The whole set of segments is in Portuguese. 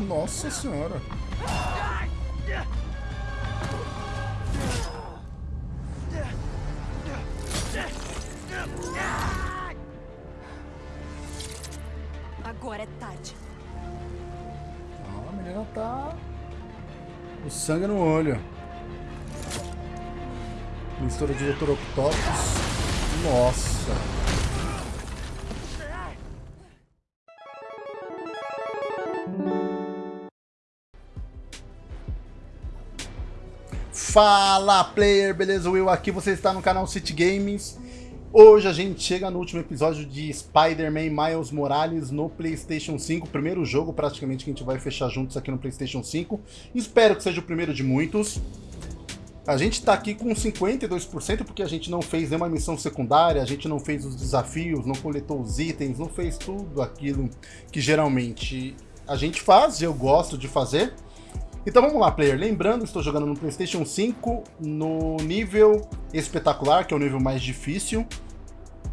Nossa senhora. Agora é tarde. Ó, a menina tá... O sangue no olho. Mistura de Dr. Octopus. Nossa. Fala player, beleza? Will aqui, você está no canal City Games. Hoje a gente chega no último episódio de Spider-Man Miles Morales no Playstation 5, primeiro jogo praticamente que a gente vai fechar juntos aqui no Playstation 5. Espero que seja o primeiro de muitos. A gente tá aqui com 52% porque a gente não fez nenhuma missão secundária, a gente não fez os desafios, não coletou os itens, não fez tudo aquilo que geralmente a gente faz, eu gosto de fazer. Então vamos lá, player. Lembrando, estou jogando no PlayStation 5 no nível espetacular, que é o nível mais difícil.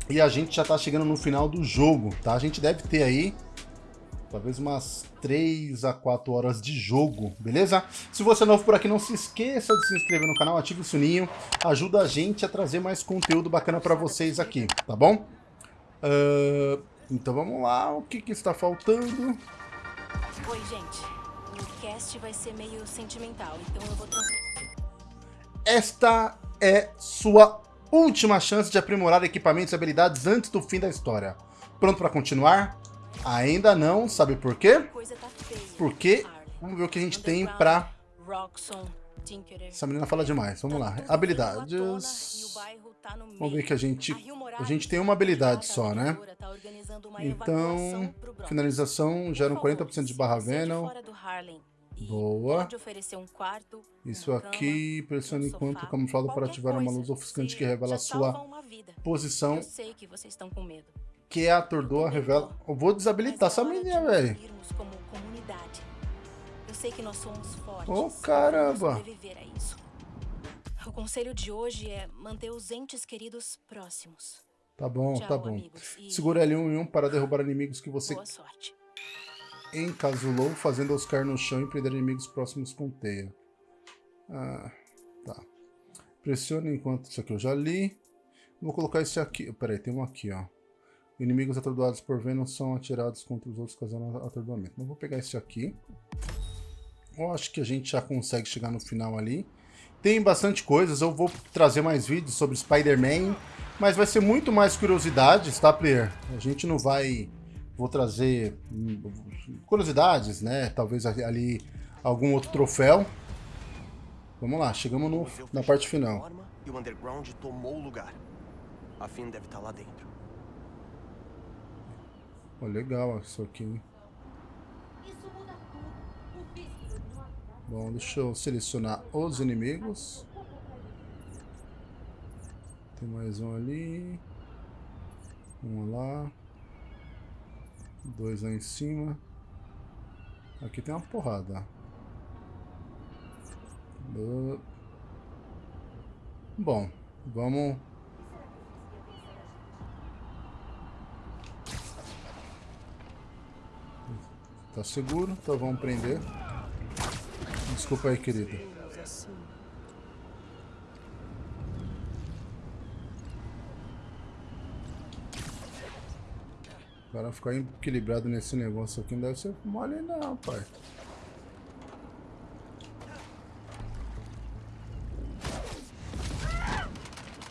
E a gente já está chegando no final do jogo, tá? A gente deve ter aí talvez umas 3 a 4 horas de jogo, beleza? Se você é novo por aqui, não se esqueça de se inscrever no canal, ative o sininho, ajuda a gente a trazer mais conteúdo bacana para vocês aqui, tá bom? Uh, então vamos lá, o que, que está faltando? Oi, gente. O cast vai ser meio sentimental, então eu vou Esta é sua última chance de aprimorar equipamentos e habilidades antes do fim da história. Pronto para continuar? Ainda não, sabe por quê? Tá Porque vamos ver o que a gente tem pra... Essa menina fala demais, vamos lá. Habilidades... Tá vamos ver que a gente... A gente tem uma habilidade só, né? Tá então, finalização gera um 40% de barra Venom. Boa. Isso aqui, pressione enquanto camuflado para ativar uma luz ofuscante que revela a sua posição. Que a atordoa revela... Eu vou desabilitar essa menina, velho. Oh, caramba. O conselho de hoje é manter os entes queridos próximos. Tá bom, Tchau, tá bom. E... Segura L1 e 1 para derrubar inimigos que você encasulou, fazendo os cair no chão e prender inimigos próximos com teia. Ah, tá. Pressione enquanto... Isso aqui eu já li. Vou colocar esse aqui. Peraí, tem um aqui, ó. Inimigos atordoados por Venom são atirados contra os outros causando atordoamento. Então vou pegar esse aqui. Eu acho que a gente já consegue chegar no final ali. Tem bastante coisas, eu vou trazer mais vídeos sobre Spider-Man, mas vai ser muito mais curiosidades, tá, player? A gente não vai... Vou trazer hum, curiosidades, né? Talvez ali algum outro troféu. Vamos lá, chegamos no, na parte final. E o Underground tomou o lugar. A Finn deve estar lá dentro. Oh, legal isso aqui. Bom, deixa eu selecionar os inimigos. Tem mais um ali. Um lá. Dois lá em cima. Aqui tem uma porrada. Bom, vamos... Tá seguro, então vamos prender. Desculpa aí, querida. Para ficar equilibrado nesse negócio aqui não deve ser mole não, pai.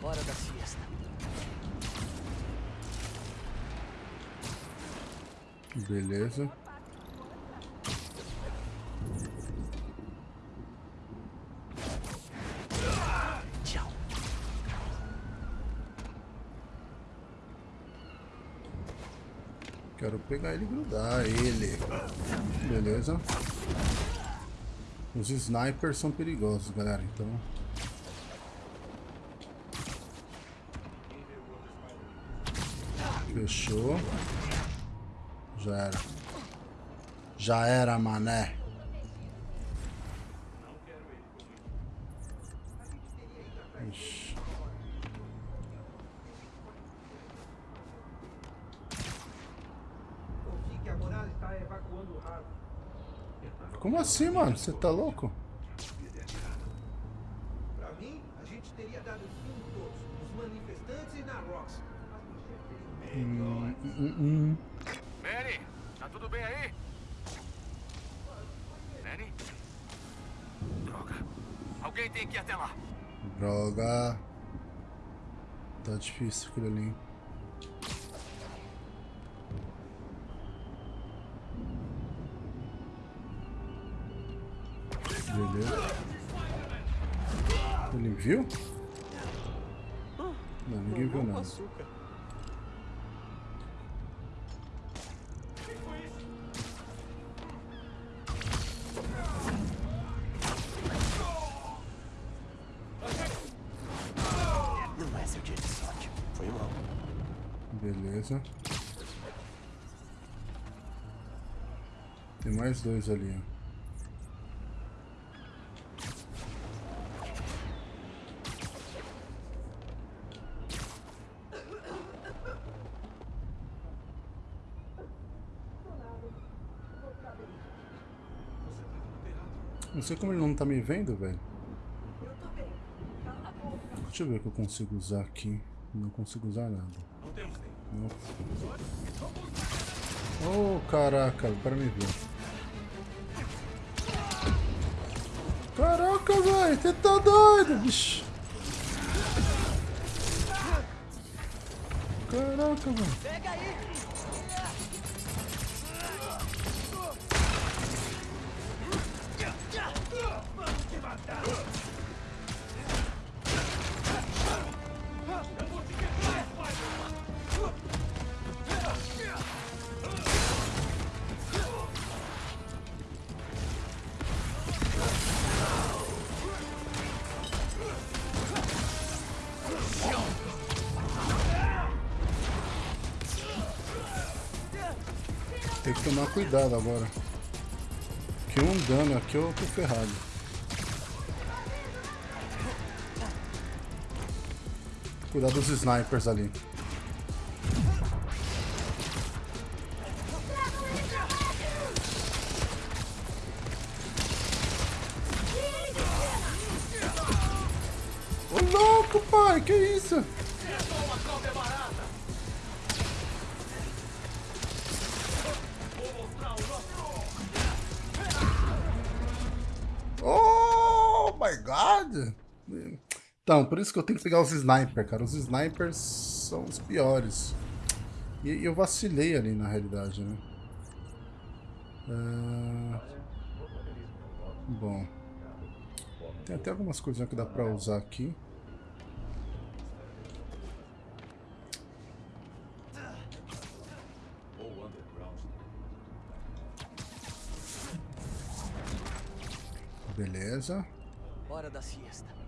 Hora da siesta. Beleza. Pegar ele e grudar ele. Beleza. Os snipers são perigosos, galera, então... Fechou. Já era. Já era, mané. Ixi. Como assim, mano? Você tá louco? Pra mim, a gente teria dado fim todos, nos manifestantes e na Rox. Hum, hum, hum. Manny, tá tudo bem aí? Manny? Droga. Alguém tem que ir até lá. Droga. Tá difícil aquilo ali. Viu? Não, ninguém viu nada. Não é seu dia de sorte. Foi mal. Beleza. Tem mais dois ali, ó. Sei como ele não tá me vendo, velho. Deixa eu ver o que eu consigo usar aqui. Não consigo usar nada. Não. Oh, caraca, para me ver. Caraca, velho, você tá doido, bicho. Caraca, velho. Cuidado agora. Que um dano aqui eu tô ferrado. Cuidar dos snipers ali. Isso que eu tenho que pegar os snipers, cara. Os snipers são os piores. E eu vacilei ali na realidade, né? Ah, Bom. Tem até algumas coisinhas que dá pra usar aqui. Beleza. Hora da siesta.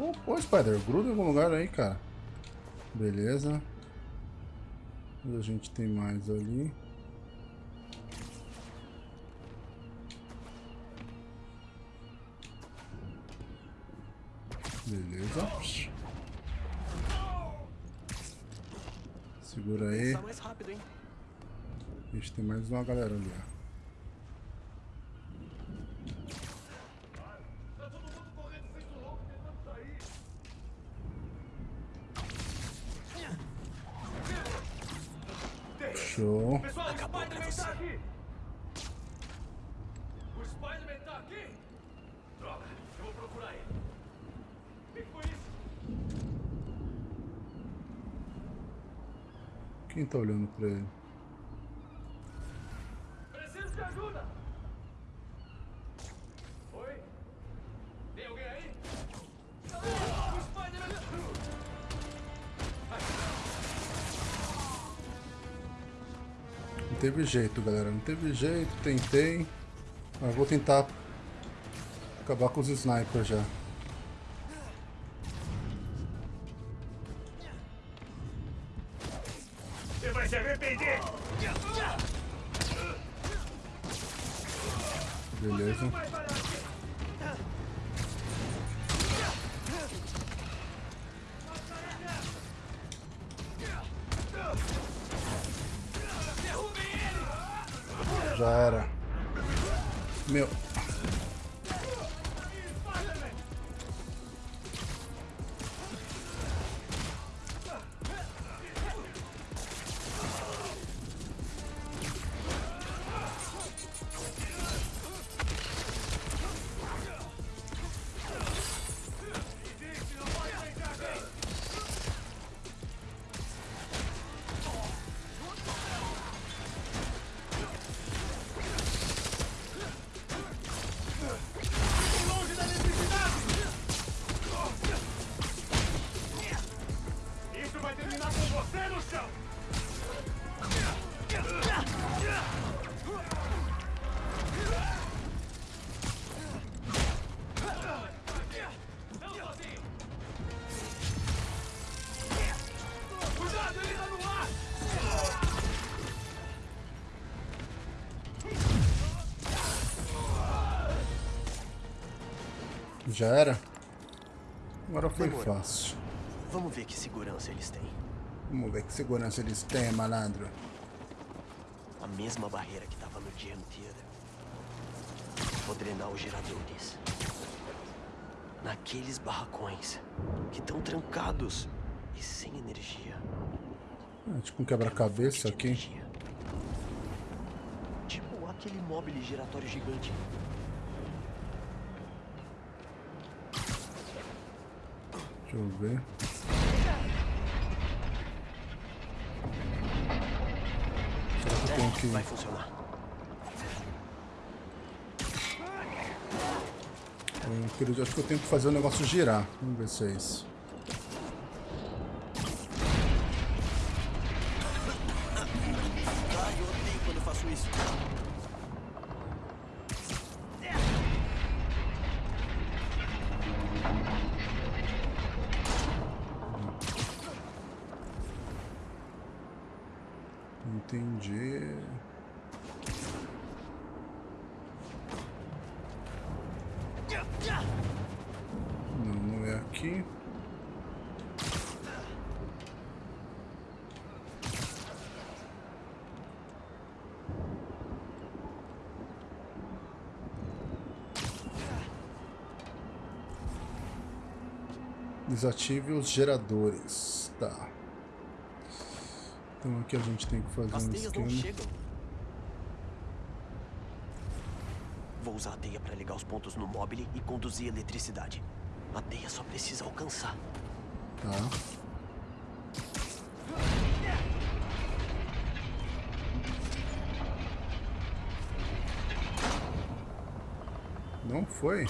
Oh, pô, Spider, gruda em algum lugar aí, cara. Beleza. A gente tem mais ali. Beleza. Segura aí. Tá? A gente tem mais uma galera ali, ó. Show. Acabou pra você. O Spider-Man tá aqui? Droga, eu vou procurar ele. O que foi isso? Quem tá olhando pra ele? Teve jeito, galera. Não teve jeito. Tentei. Mas vou tentar acabar com os snipers já. Já era? Agora foi Demorou. fácil. Vamos ver que segurança eles têm. Vamos ver que segurança eles têm, malandro. A mesma barreira que tava no Jam Theater. Vou drenar os geradores. Naqueles barracões que estão trancados e sem energia. Ah, tipo um quebra-cabeça de aqui. energia. Tipo aquele móvel giratório gigante. Deixa eu ver. Será que eu tenho que... Vai funcionar. Eu queria- acho que eu tenho que fazer o negócio girar. Vamos ver se é isso. Desative os geradores. Tá. Então aqui a gente tem que fazer As um esquema. chegam. Vou usar a teia para ligar os pontos no móvel e conduzir eletricidade. A teia só precisa alcançar. Tá. Não foi?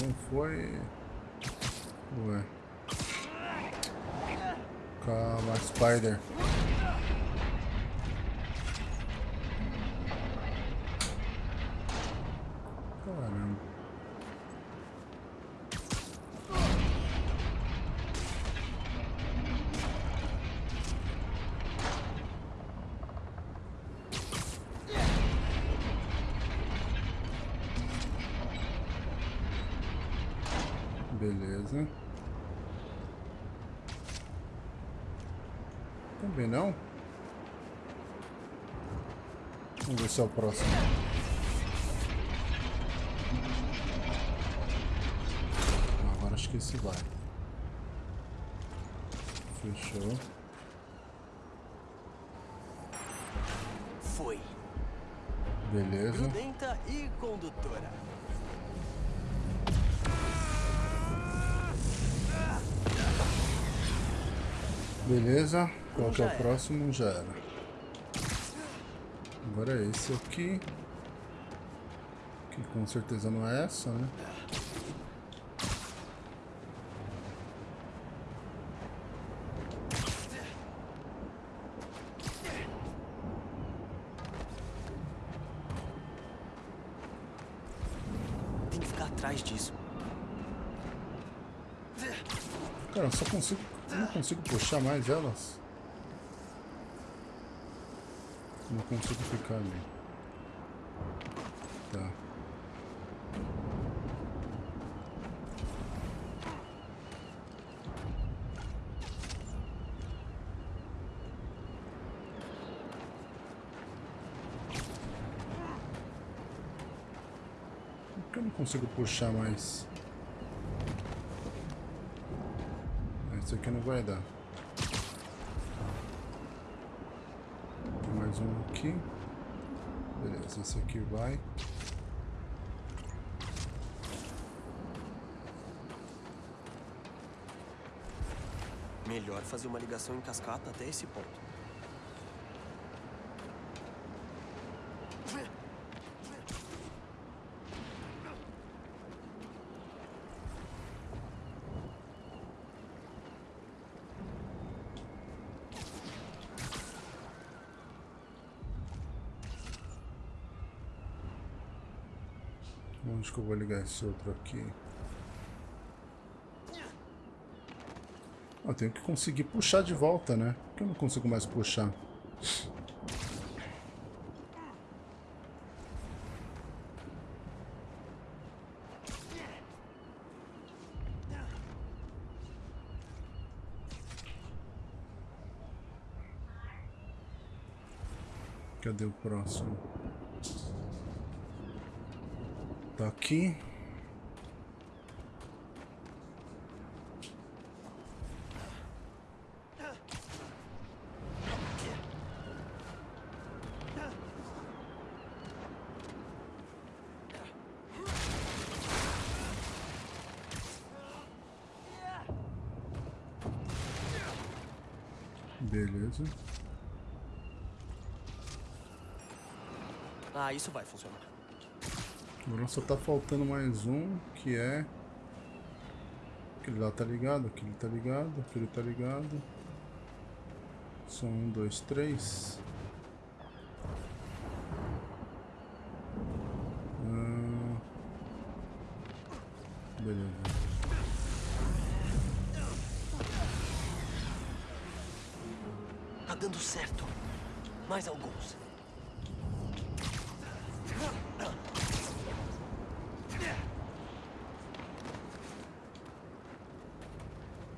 Não foi. Ué. Calma, Spider. Caramba. Beleza. Também não? Vamos ver se é o próximo. Agora acho que esse vai. Fechou. Foi. Beleza. Grudenta e condutora. Beleza. Qual que é o próximo? Já era. Agora é esse aqui. Que com certeza não é essa, né? Tem que ficar atrás disso. Cara, eu só consigo. Eu não consigo puxar mais elas. não consigo ficar ali. Tá. Por que eu não consigo puxar mais? Isso aqui não vai dar. Mais um aqui. Beleza, esse aqui vai. Melhor fazer uma ligação em cascata até esse ponto. Onde que eu vou ligar esse outro aqui? Eu tenho que conseguir puxar de volta, né? Por que eu não consigo mais puxar? Cadê o próximo? Tá aqui. Beleza. Ah, isso vai funcionar. Agora só tá faltando mais um, que é... Aquele lá tá ligado, aquele tá ligado, aquele tá ligado. São um, dois, três.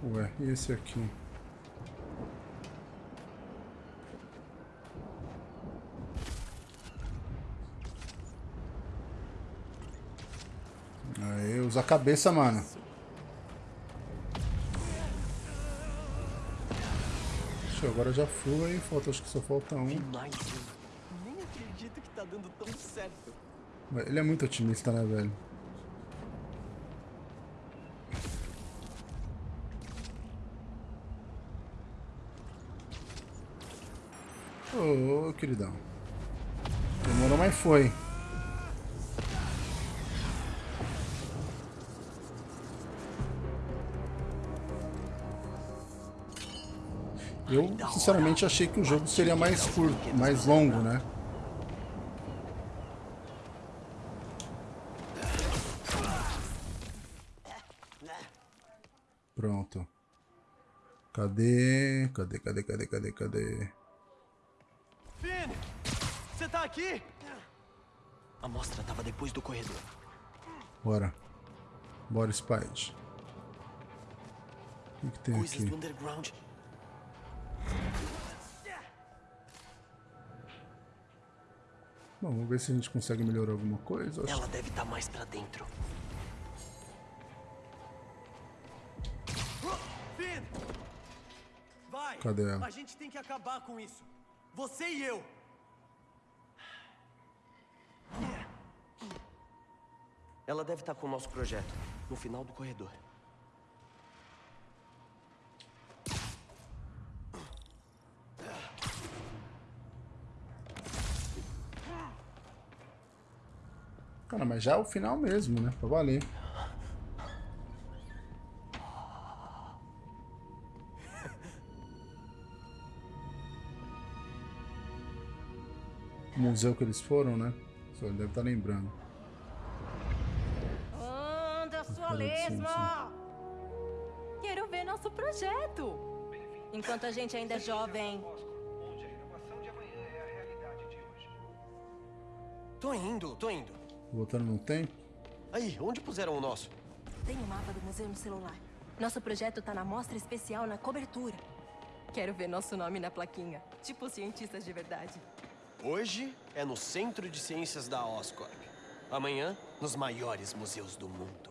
Ué, e esse aqui? Aí, usa a cabeça, mano. Ixi, agora já fui, falta, acho que só falta um. Nem acredito que tá dando tão certo. Ele é muito otimista, né, velho? Ô, queridão. Demorou, mas foi. Eu, sinceramente, achei que o jogo seria mais curto, mais longo, né? Pronto. Cadê? Cadê, cadê, cadê, cadê, cadê? A mostra tava depois do corredor. Bora. Bora, Spide. O que, que tem Coisas aqui? do underground. Bom, vamos ver se a gente consegue melhorar alguma coisa. Acho Ela deve estar mais pra dentro. Finn! Vai! Cadê ela? A gente tem que acabar com isso. Você e eu. Ela deve estar com o nosso projeto, no final do corredor. Cara, mas já é o final mesmo, né? Pra valer. O museu que eles foram, né? Só ele deve estar lembrando. Lesma! Quero ver nosso projeto. Enquanto a gente ainda é jovem. Onde a renovação de amanhã é a realidade de hoje. Tô indo, tô indo. Voltando no tempo. Aí, onde puseram o nosso? Tem o mapa do museu no celular. Nosso projeto tá na mostra especial na cobertura. Quero ver nosso nome na plaquinha. Tipo cientistas de verdade. Hoje é no Centro de Ciências da Oscorp. Amanhã, nos maiores museus do mundo.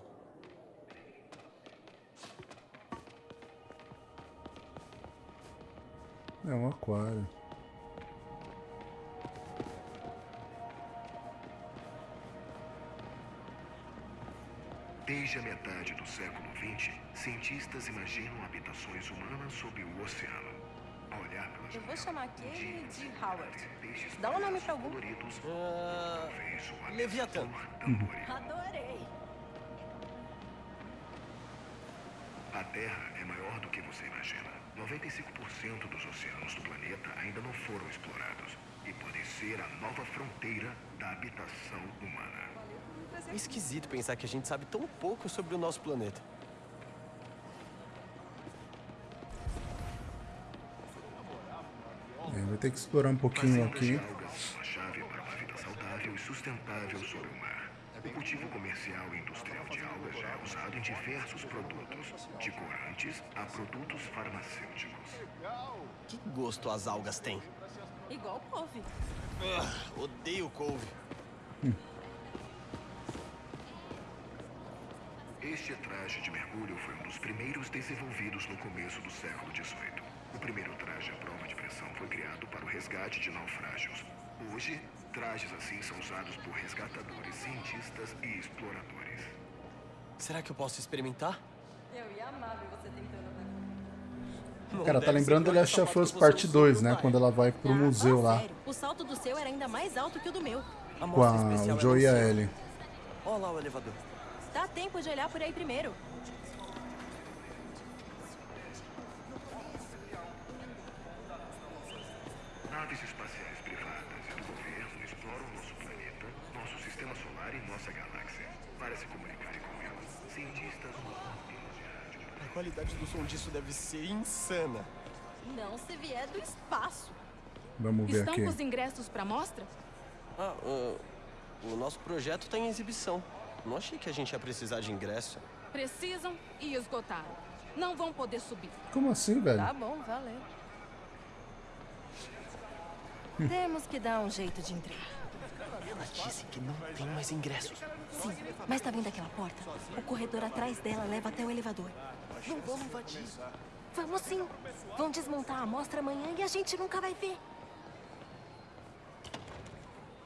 É um aquário. Desde a metade do século XX, cientistas imaginam habitações humanas sob o oceano. A olhar pelas Eu vou chamar aquele de Howard. Dá um nome pra algum. o Leviatã. tambores. Adorei. A Terra é maior que você imagina. 95% dos oceanos do planeta ainda não foram explorados e podem ser a nova fronteira da habitação humana. É esquisito pensar que a gente sabe tão pouco sobre o nosso planeta. É, vai ter que explorar um pouquinho aqui. algas são a chave para uma vida saudável e sustentável sobre o mar. O cultivo comercial e industrial de algas já é usado em diversos produtos, de corantes a produtos farmacêuticos. Que gosto as algas têm? Igual couve. Ah, odeio couve. Este traje de mergulho foi um dos primeiros desenvolvidos no começo do século XVIII. O primeiro traje à prova de pressão foi criado para o resgate de naufrágios. Hoje, trajes assim são usados por resgatadores, cientistas e exploradores. Será que eu posso experimentar? Eu ia amar ver você tentando. Não Cara, tá lembrando The que Last of Us parte mostrou 2, no né? Quando ela vai pro Ah, museu fala lá. sério. O salto do seu era ainda mais alto que o do meu. A Com a, o Joe e a. Ellie. Olha lá o elevador. Dá tempo de olhar por aí primeiro. Insana. Não se vier do espaço. Vamos ver Estão aqui. com os ingressos pra mostra? Ah, ah, o nosso projeto está em exibição. Não achei que a gente ia precisar de ingresso. Precisam e esgotaram. Não vão poder subir. Como assim, velho? Tá bom, valeu. Temos que dar um jeito de entrar. Ela disse que não tem mais ingressos. Sim, mas tá vendo aquela porta? O corredor atrás dela leva até o elevador. Não vamos invadir. Vamos sim. Vão desmontar a amostra amanhã e a gente nunca vai ver.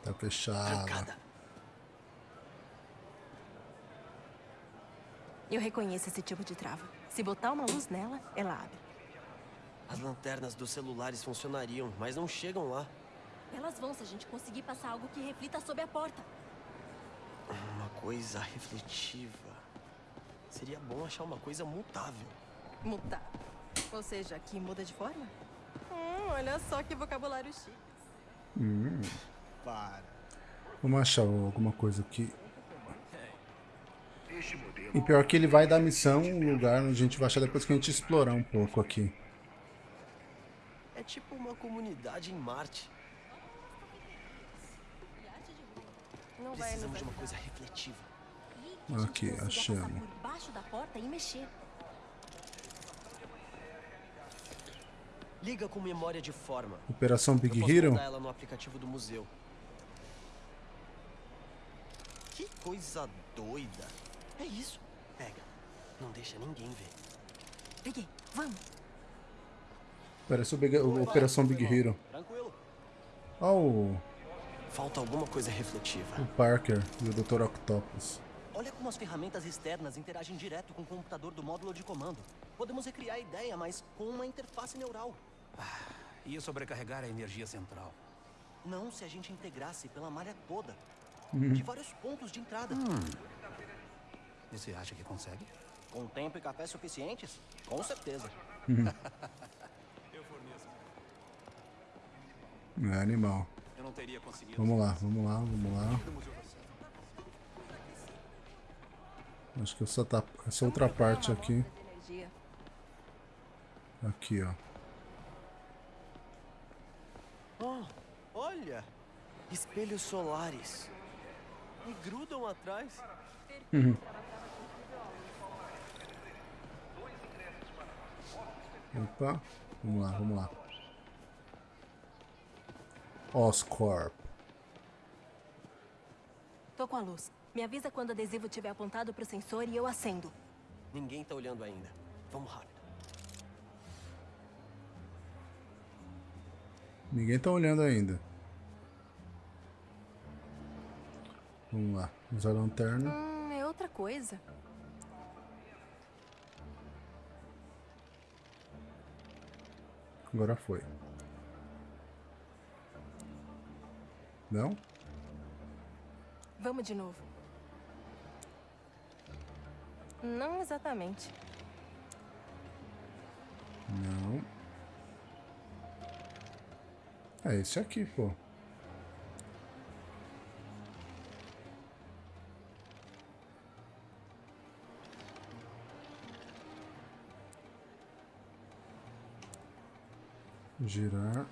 Tá fechado. Trancada. Eu reconheço esse tipo de trava. Se botar uma luz nela, ela abre. As lanternas dos celulares funcionariam, mas não chegam lá. Elas vão se a gente conseguir passar algo que reflita sobre a porta. Uma coisa refletiva. Seria bom achar uma coisa mutável. Mutar. Ou seja, que muda de forma? Hum, olha só que vocabulário chique. Vamos achar alguma coisa aqui. E pior que ele vai dar missão, um lugar onde a gente vai achar depois que a gente explorar um pouco aqui. É tipo uma comunidade em Marte. Precisamos de uma coisa refletiva. Aqui, achamos. passar por baixo da porta e mexer. Liga com memória de forma. Operação Big Hero? ela no aplicativo do museu. Que coisa doida. É isso. Pega. Não deixa ninguém ver. Peguei. Vamos. Parece o Big- Operação Big Hero. Tranquilo. Ó o, Falta alguma coisa refletiva. o Parker e o Dr. Octopus. Olha como as ferramentas externas interagem direto com o computador do módulo de comando. Podemos recriar a ideia, mas com uma interface neural. Ia sobrecarregar a energia central. Não se a gente integrasse pela malha toda. Uhum. De vários pontos de entrada. E você acha que consegue? Com tempo e café suficientes? Com certeza. É animal. Eu não teria conseguido. Vamos lá, vamos lá, vamos lá. Acho que essa, tá, essa outra parte aqui. Aqui, ó. Oh, olha! Espelhos solares. E grudam atrás. Opa. Vamos lá, vamos lá. Oscorp. Tô com a luz. Me avisa quando o adesivo estiver apontado pro sensor e eu acendo. Ninguém tá olhando ainda. Vamos rápido. Ninguém tá olhando ainda. Vamos lá. Usar a lanterna. Hum, é outra coisa. Agora foi. Não? Vamos de novo. Não exatamente. Não. É esse aqui, pô. Girar.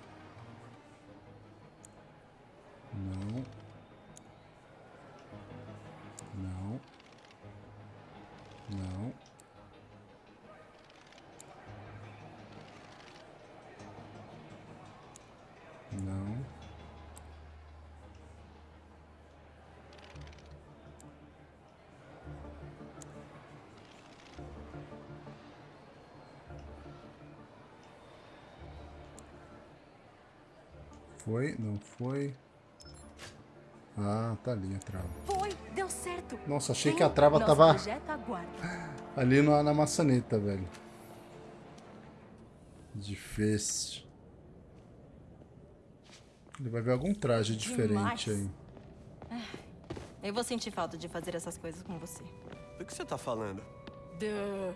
Foi? Não foi? Ah, tá ali a trava. Foi! Deu certo! Nossa, achei Vem, que a trava tava ali na, na maçaneta, velho. Difícil. Ele vai ver algum traje diferente aí. Eu vou sentir falta de fazer essas coisas com você. Do que você tá falando? Duh.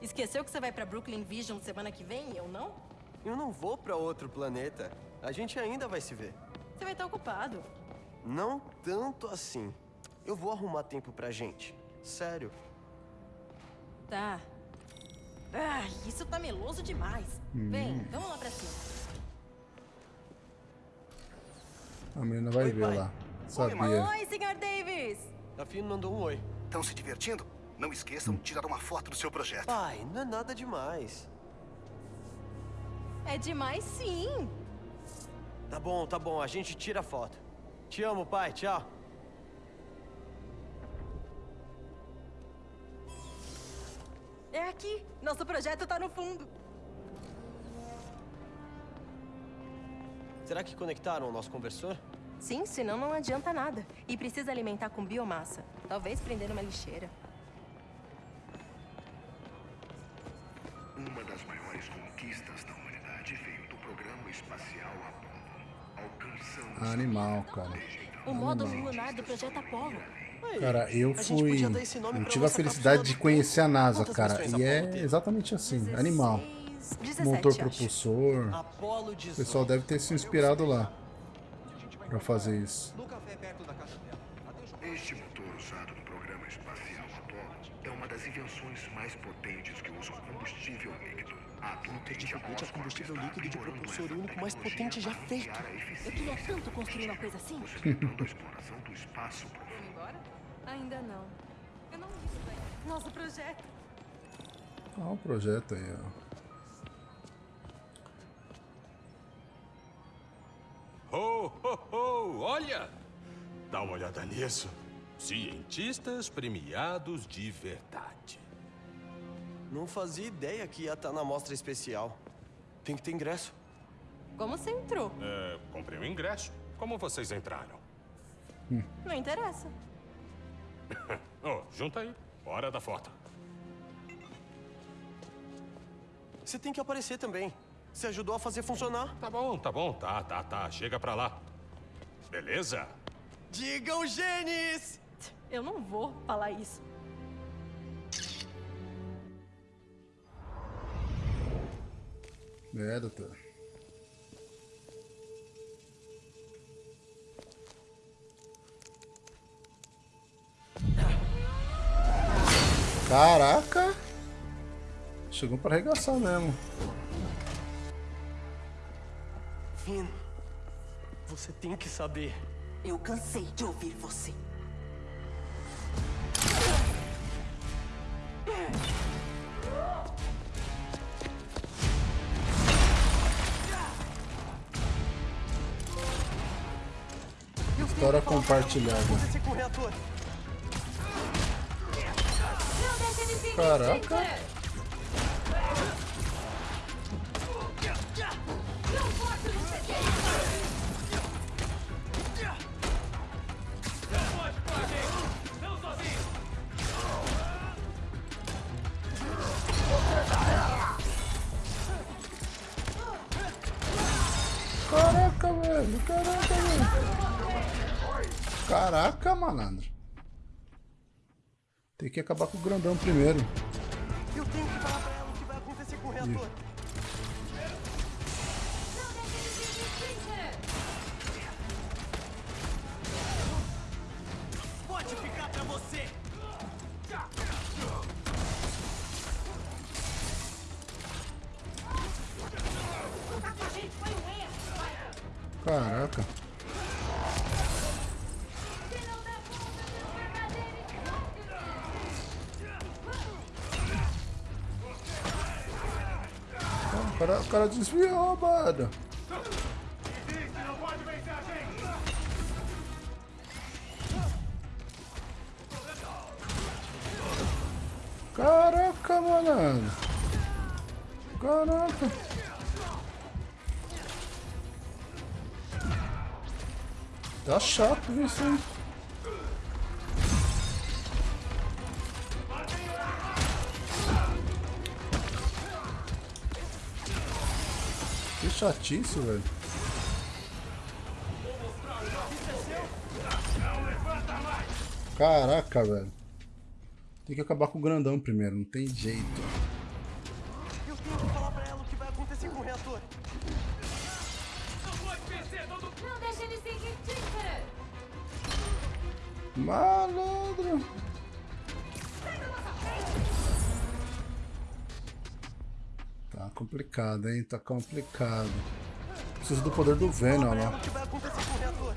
Esqueceu que você vai pra Brooklyn Vision semana que vem e eu não? Eu não vou pra outro planeta. A gente ainda vai se ver. Você vai estar ocupado. Não tanto assim. Eu vou arrumar tempo pra gente. Sério. Tá. Ah, isso tá meloso demais. Vem, vamos lá pra cima. A menina vai Oi, ver pai. lá. Sabia. Oi, Sr. Davis! A Finn mandou um oi. Estão se divertindo? Não esqueçam de tirar uma foto do seu projeto. Pai, não é nada demais. É demais sim. Tá bom, tá bom. A gente tira a foto. Te amo, pai. Tchau. É aqui. Nosso projeto tá no fundo. Será que conectaram o nosso conversor? Sim, senão não adianta nada. E precisa alimentar com biomassa. Talvez prender numa lixeira. Uma das maiores conquistas da humanidade veio do programa espacial Apollo. Animal, cara. O módulo lunar do projeto Apollo. Cara, eu fui. Eu tive a felicidade de conhecer a. NASA, cara. E é exatamente assim, animal. 16, 17, Motor propulsor. O 18. pessoal deve ter se inspirado lá pra fazer isso. Este motor usado no programa espacial Apollo é uma das invenções mais potentes que usam combustível líquido. Motor de foguete a combustível líquido de propulsor único mais potente já feito. Eu queria tanto construir uma coisa assim. exploração do espaço profundo. embora? Ainda não. Eu não vi isso daí. Nosso projeto. Olha o projeto aí, ó. Ho, ho, ho! Olha! Dá uma olhada nisso. Cientistas premiados de verdade. Não fazia ideia que ia estar na mostra especial. Tem que ter ingresso. Como você entrou? É, comprei um ingresso. Como vocês entraram? Não interessa. Oh, junta aí. Hora da foto. Você tem que aparecer também. Você ajudou a fazer funcionar. Tá bom, tá bom. Tá, tá, tá. Chega pra lá. Beleza? Digam Gênis! Eu não vou falar isso. É, doutor. Caraca! Chegou pra arregaçar mesmo. Finn, você tem que saber. Eu cansei de ouvir você. Compartilhada. Caraca, malandro. Tem que acabar com o grandão primeiro. Eu tenho que falar pra ela o que vai acontecer com o reator. Pode cara, desviou, mano. Caraca, mano. Caraca. Tá chato isso aí. Chatice, velho. Caraca, velho. Tem que acabar com o grandão primeiro, não tem jeito. Eu tenho que falar pra ela o que vai acontecer com o reator. Não deixe ele seguir Tinker! Malandro. Complicado, hein? Tá complicado. Preciso do poder do Venom lá. o!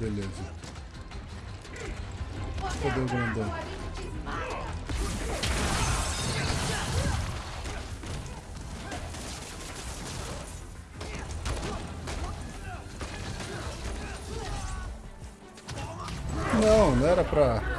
Beleza. Poder grandão. Não, não era pra.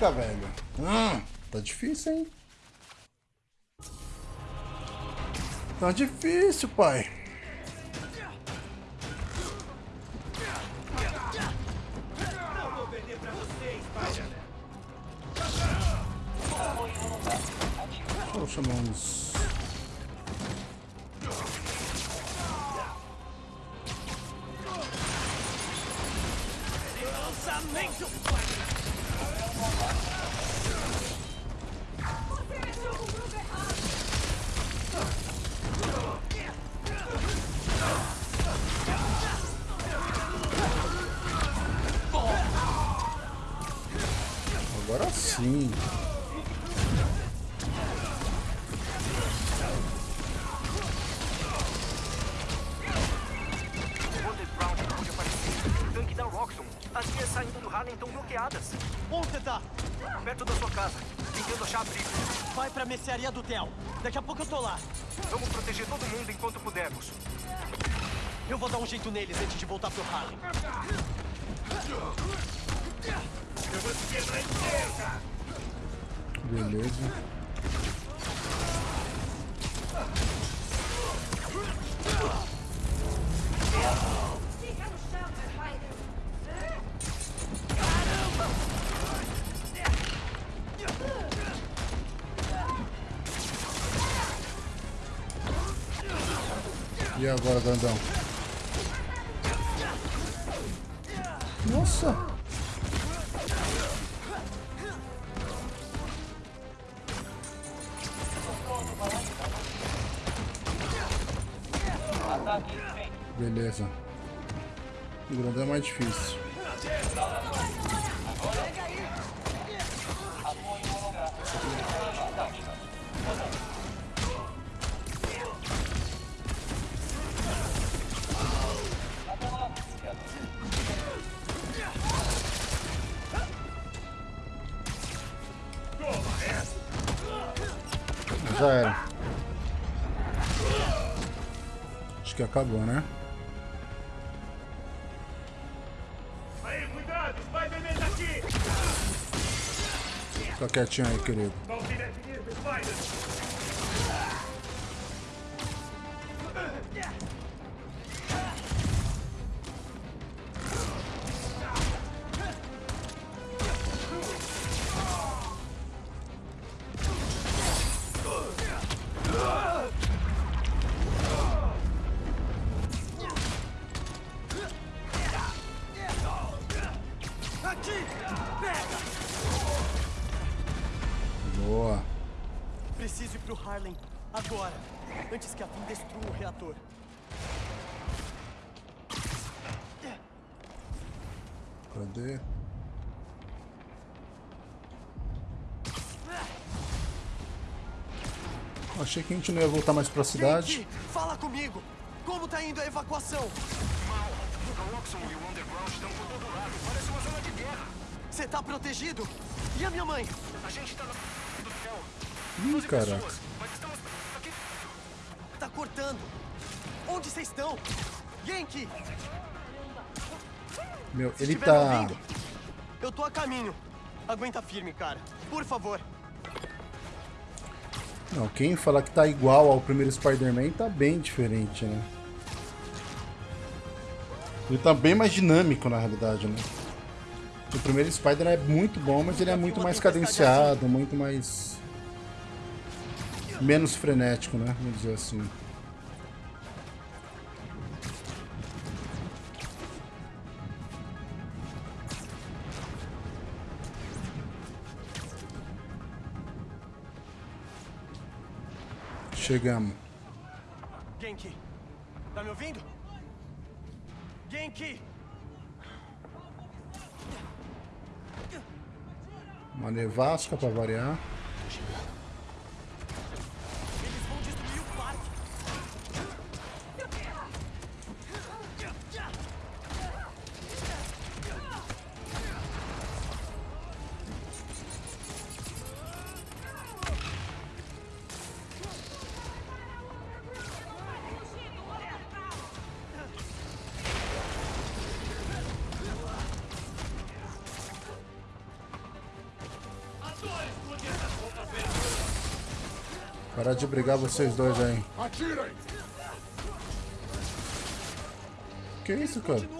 Caraca, velho! Hum, tá difícil, hein? Tá difícil, pai. As vias saindo do Harlem estão bloqueadas. Onde você tá? Perto da sua casa, tentando achar abrigo. Vai pra mercearia do Theo. Daqui a pouco eu tô lá. Vamos proteger todo mundo enquanto pudermos. Eu vou dar um jeito neles antes de voltar pro Harlem. Beleza. E agora, grandão? Nossa! Beleza. O grandão é mais difícil. Acabou, né? Aí, cuidado! Spider-Man tá aqui! Fica quietinho aí, querido. Achei que a gente não ia voltar mais pra cidade. Gente, fala comigo! Como tá indo a evacuação? O Roxxon e o Underground estão por todo lado. Parece uma zona de guerra. Você tá protegido? E a minha mãe? A gente tá no do céu. Ih, caraca. Mas estamos aqui. Tá cortando. Onde vocês estão? Yankee! Meu, ele tá. ouvindo, Eu tô a caminho. Aguenta firme, cara. Por favor. Não, quem falar que tá igual ao primeiro Spider-Man tá bem diferente, né? Ele tá bem mais dinâmico na realidade, né? O primeiro Spider é muito bom, mas ele é muito mais cadenciado, muito mais. menos frenético, né? Vamos dizer assim. Chegamos. Genki, tá me ouvindo? Genki! Uma nevasca pra variar. Brigar vocês dois aí. Que isso, cara?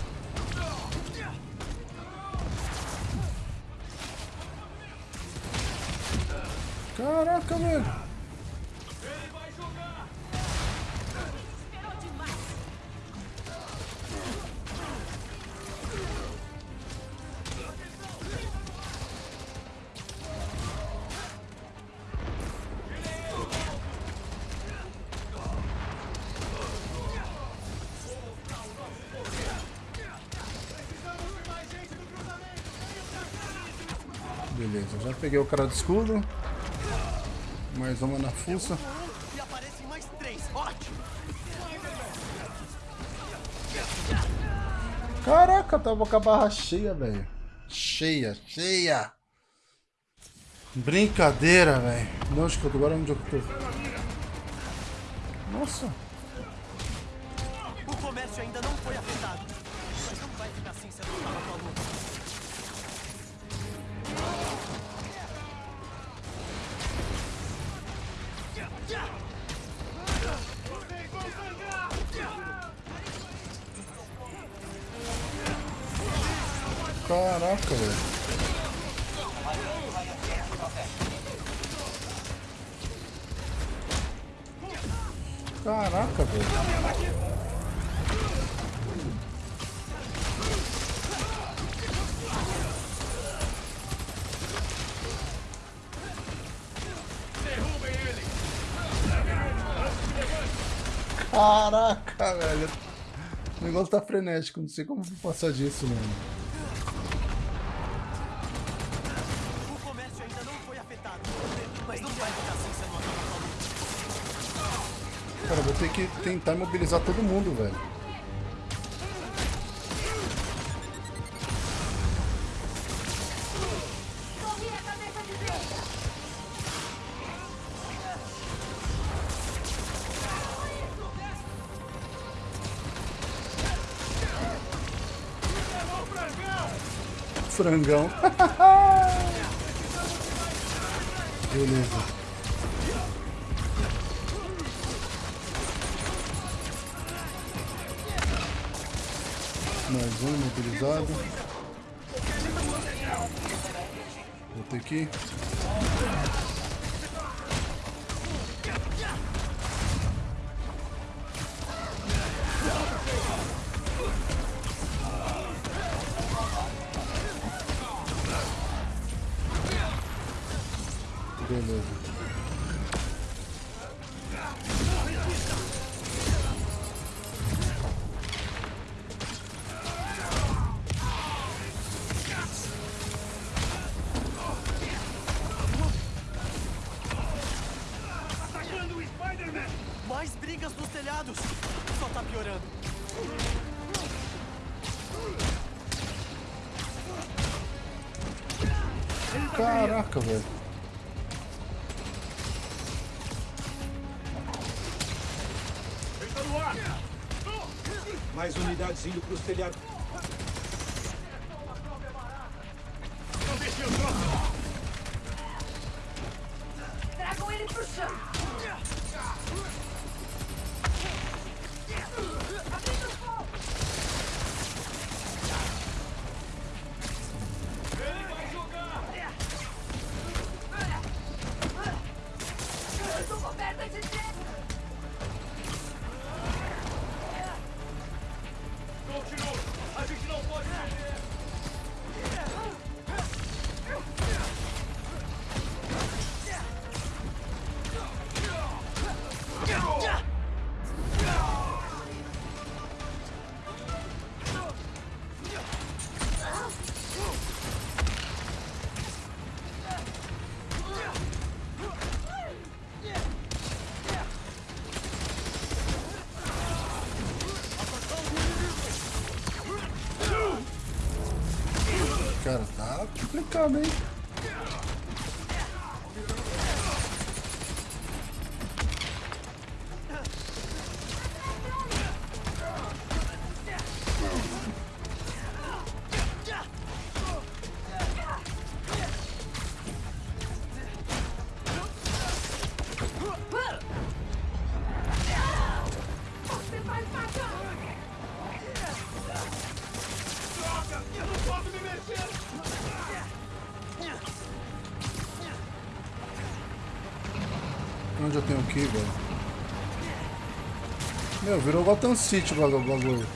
peguei o cara do escudo. Mais uma na fuça. Caraca, tava com a barra cheia, velho. Cheia, cheia. Brincadeira, velho. Não, acho que agora onde eu tô. Nossa. Caraca, velho. O negócio tá frenético, não sei como vou passar disso, mano. O comércio ainda não foi afetado. Mas não vai ficar se eu não acabar com a luta. Cara, vou ter que tentar imobilizar todo mundo, velho. Frangão. Beleza. Mais um mobilizado. Vou ter que. Unidades indo pros telhados. Não deixe eu troco! Tragam ele pro chão. Tá Meu, virou Gotham City o bagulho.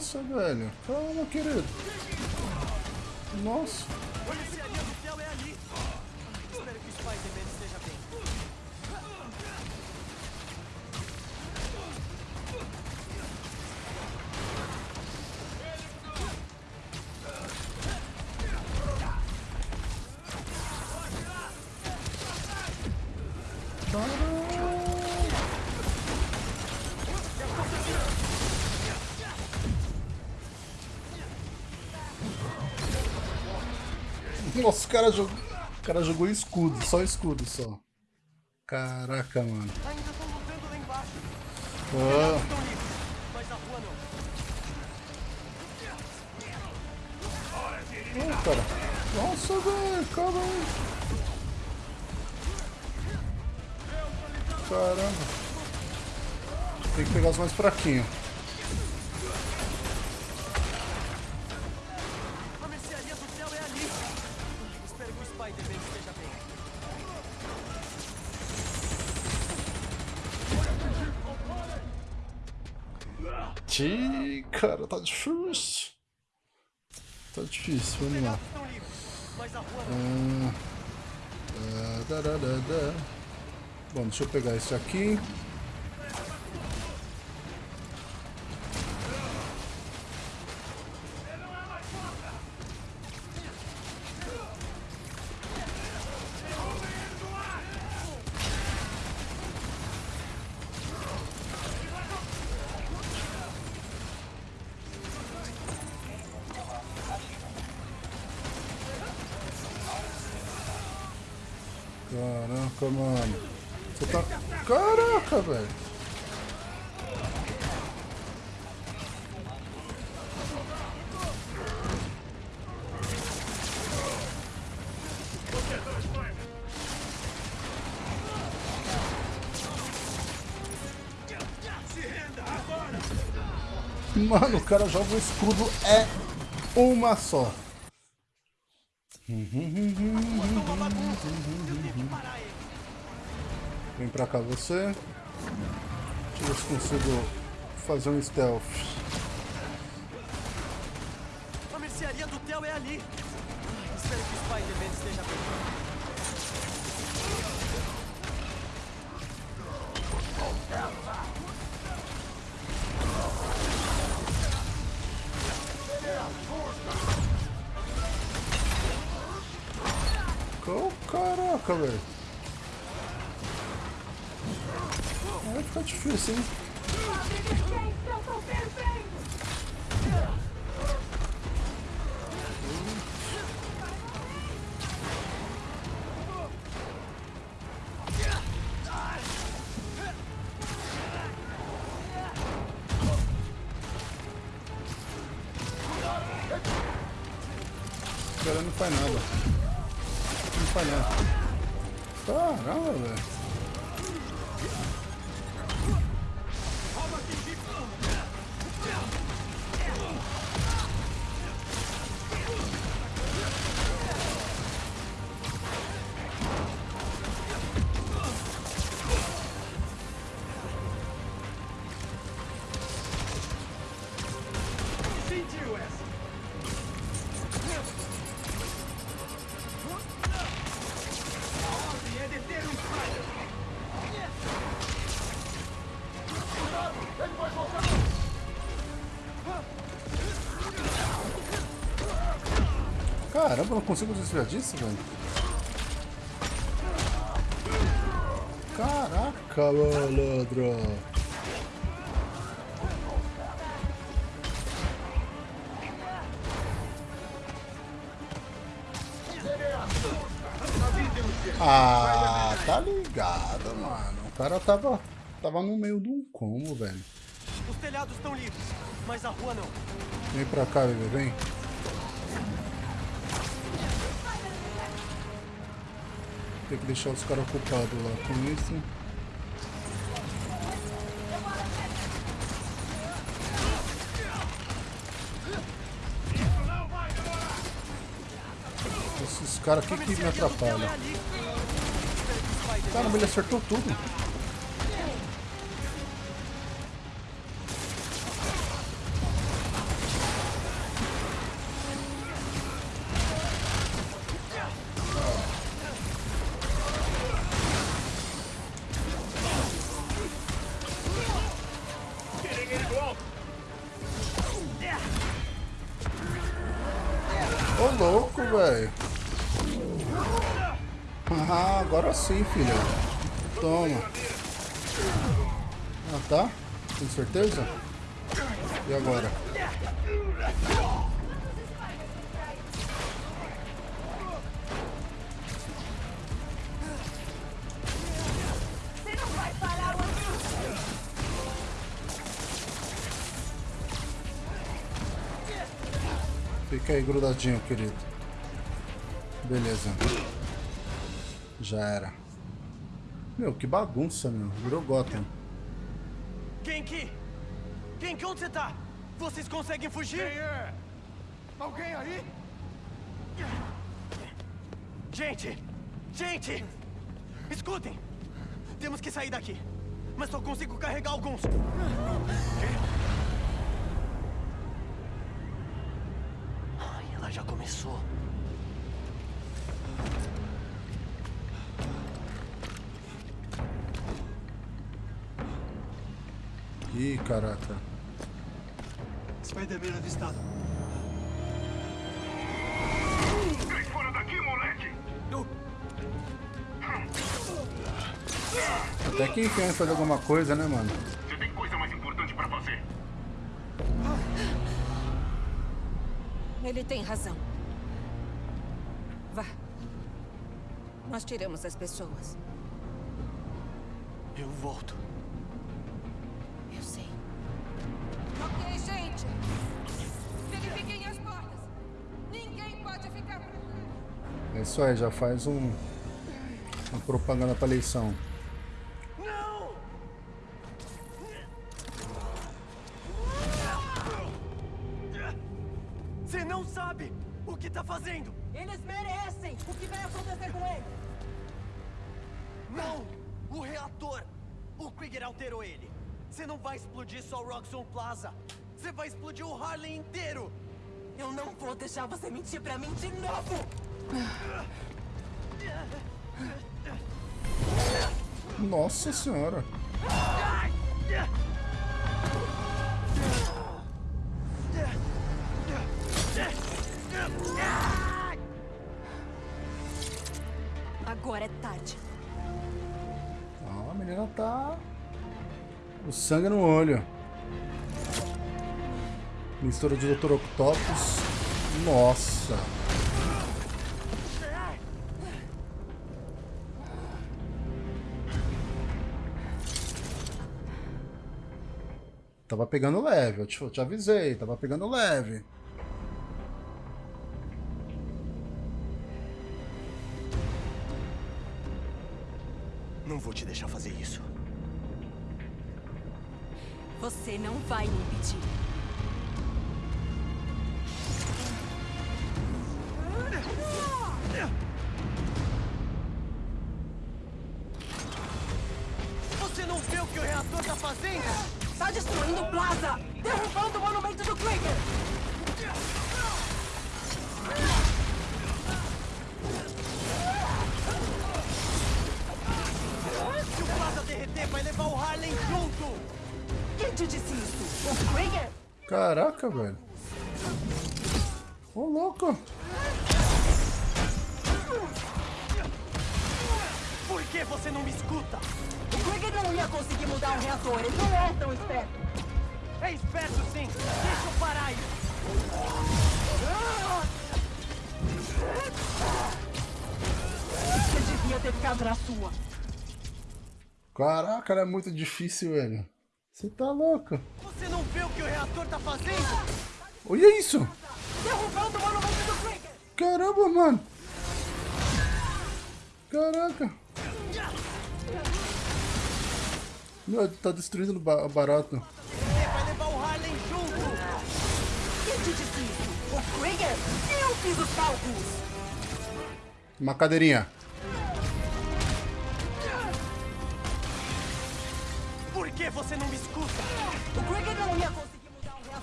Nossa, velho. Calma, querido. Nossa. A Nossa, o cara jogou. O cara jogou escudo, só escudo só. Caraca, mano. Ainda estão lutando lá embaixo. Oh, cara. Nossa, velho, calma aí. Caramba. Tem que pegar os mais fraquinhos. Cara, tá difícil. Tá difícil, vamos lá. Ah, da, da, da. Bom, deixa eu pegar esse aqui. Cara joga o escudo é uma só. Vem pra cá você. Deixa eu ver se consigo fazer um stealth. Faz nada. Não faz nada. Caramba, velho. Caramba, eu não consigo desviar disso, velho. Caraca, malandro. Ah, tá ligado, mano. O cara tava, tava no meio de um combo, velho. Os telhados estão livres, mas a rua não. Vem pra cá, bebê, vem. Tem que deixar os caras ocupados lá com isso. Esses caras aqui que me atrapalham. Caramba, ele acertou tudo. Sim, filha. Toma. Ah, tá? Tem certeza? E agora? Fica aí grudadinho, querido. Beleza. Já era. Meu, que bagunça, meu. Virou Gotham. Genki! Genki, onde você tá? Vocês conseguem fugir? Quem é? Alguém aí? Gente! Gente! Escutem! Temos que sair daqui. Mas só consigo carregar alguns. Ai, ela já começou. Ih, caraca. Spider-Man avistado. Sai fora daqui, moleque! Até que enfim vai fazer alguma coisa, né, mano? Você tem coisa mais importante pra fazer. Ele tem razão. Vá. Nós tiramos as pessoas. Eu volto. Já faz um. Uma propaganda pra eleição. Senhora. Agora é tarde. Ó, a menina tá. O sangue no olho. Mistura de Dr. Octopus. Nossa. Pegando leve, eu te, eu te avisei, tava pegando leve. Não vou te deixar fazer isso. Você não vai me Ô, louco! Por que você não me escuta? O Quick não ia conseguir mudar o reator, ele não é tão esperto. É esperto sim! Deixa eu parar isso! Você devia ter ficado na sua. Caraca, é muito difícil, velho. Você tá louco? Você não vê o que o reator tá fazendo? Olha isso. Caramba, mano. Caraca. Meu, tá destruindo o ba- barato. Uma cadeirinha. Por que você não me escuta? O Krieger não ia conseguir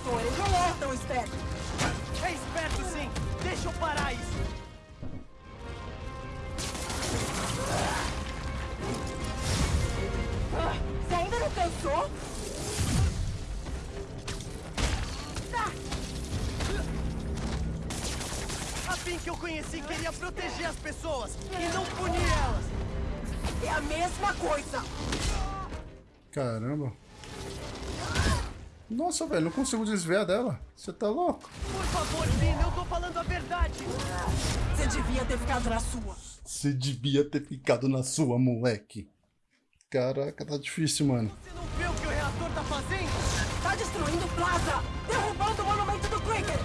reator. Ele não é tão esperto. É esperto sim. Deixa eu parar isso. Ah, Você ainda não cansou? A Finn que eu conheci queria proteger as pessoas e não punir elas. É a mesma coisa. Caramba. Nossa, velho, não consigo desviar dela. Você tá louco? Por favor, Finn, eu tô falando a verdade. Você devia ter ficado na sua. Você devia ter ficado na sua, moleque. Caraca, tá difícil, mano. Você não vê o que o reator tá fazendo? Tá destruindo o Plaza. Derrubando o monumento do Krieger.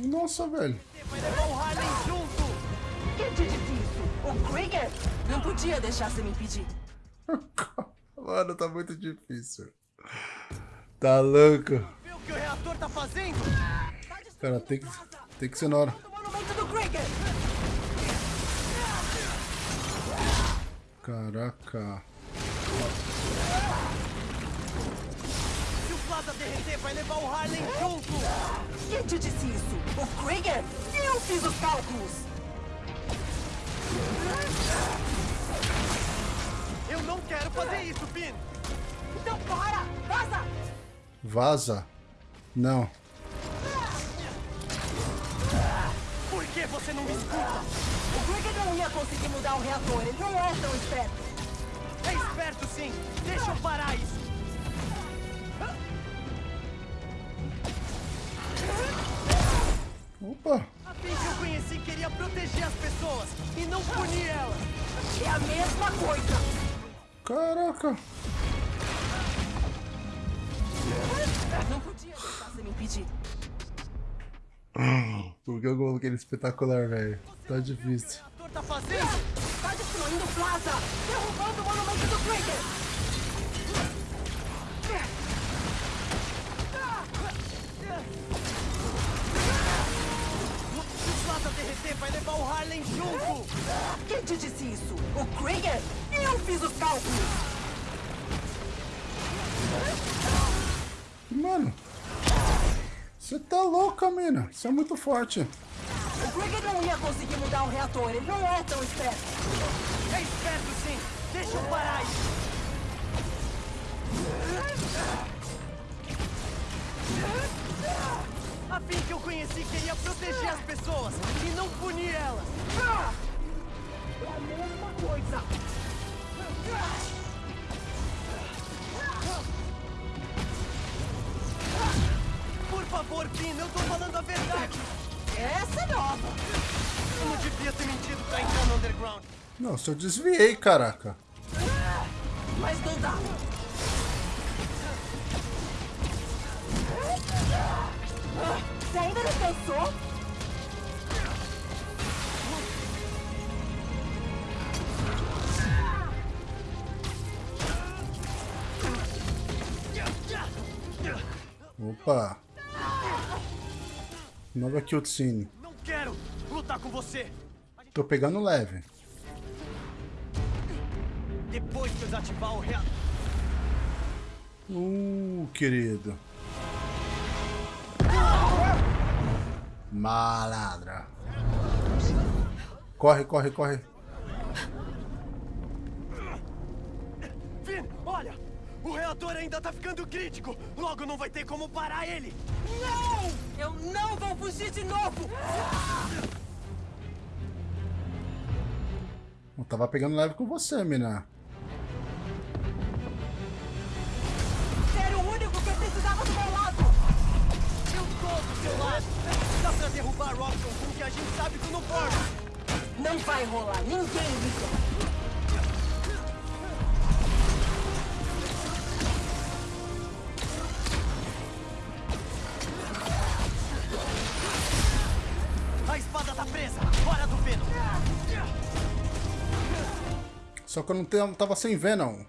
Nossa, velho. Você vai levar o Harlem junto. Quem te disse isso? O Krieger? Não podia deixar você me impedir. Mano, tá muito difícil. Tá louco. Vê o que o reator tá fazendo? Cara, tem que, tem que ser na hora. Caraca. Se o Plaza derreter, vai levar o Harlem junto. Quem te disse isso? O Krieger? Eu fiz os cálculos. Eu não quero fazer isso, Finn. Então para! Vaza! Vaza. Não. Por que você não me escuta? O Krieger não ia conseguir mudar o reator. Ele não é tão esperto. É esperto sim. Deixa eu parar isso. Opa. Queria proteger as pessoas e não punir elas. É a mesma coisa. Caraca. Não podia deixar você me impedir. Por que eu coloquei ele espetacular, velho? Tá difícil. O reator tá fazendo? Tá destruindo o Plaza. Derrubando o monumento do Krieger. Derreter, vai levar o Harlem junto. Quem te disse isso? O Krieger? Eu fiz os cálculos. Mano. Você tá louca, mina. Você é muito forte. O Krieger não ia conseguir mudar o reator. Ele não é tão esperto. É esperto sim. Deixa eu parar isso. A Finn que eu conheci queria proteger as pessoas e não punir elas. É a mesma coisa. Por favor, Finn, eu tô falando a verdade. Essa é nova. Eu não devia ter mentido pra entrar no Underground. Nossa, eu desviei, caraca. Mas não dá. Você ainda não cansou? Opa. Nova cutscene. Não quero lutar com você. Tô pegando leve. Depois que eu desativar o reator. Uh, querido. Malandra. Corre, corre, corre. Finn, olha! O reator ainda tá ficando crítico. Logo não vai ter como parar ele. Não! não vão fugir de novo! Eu tava pegando leve com você, mina. Era o único que eu precisava do meu lado! Eu tô do seu lado! Dá pra derrubar Robson com o que a gente sabe que não pode! Não vai rolar, ninguém liga. Tá! Só que eu não tava sem Venom.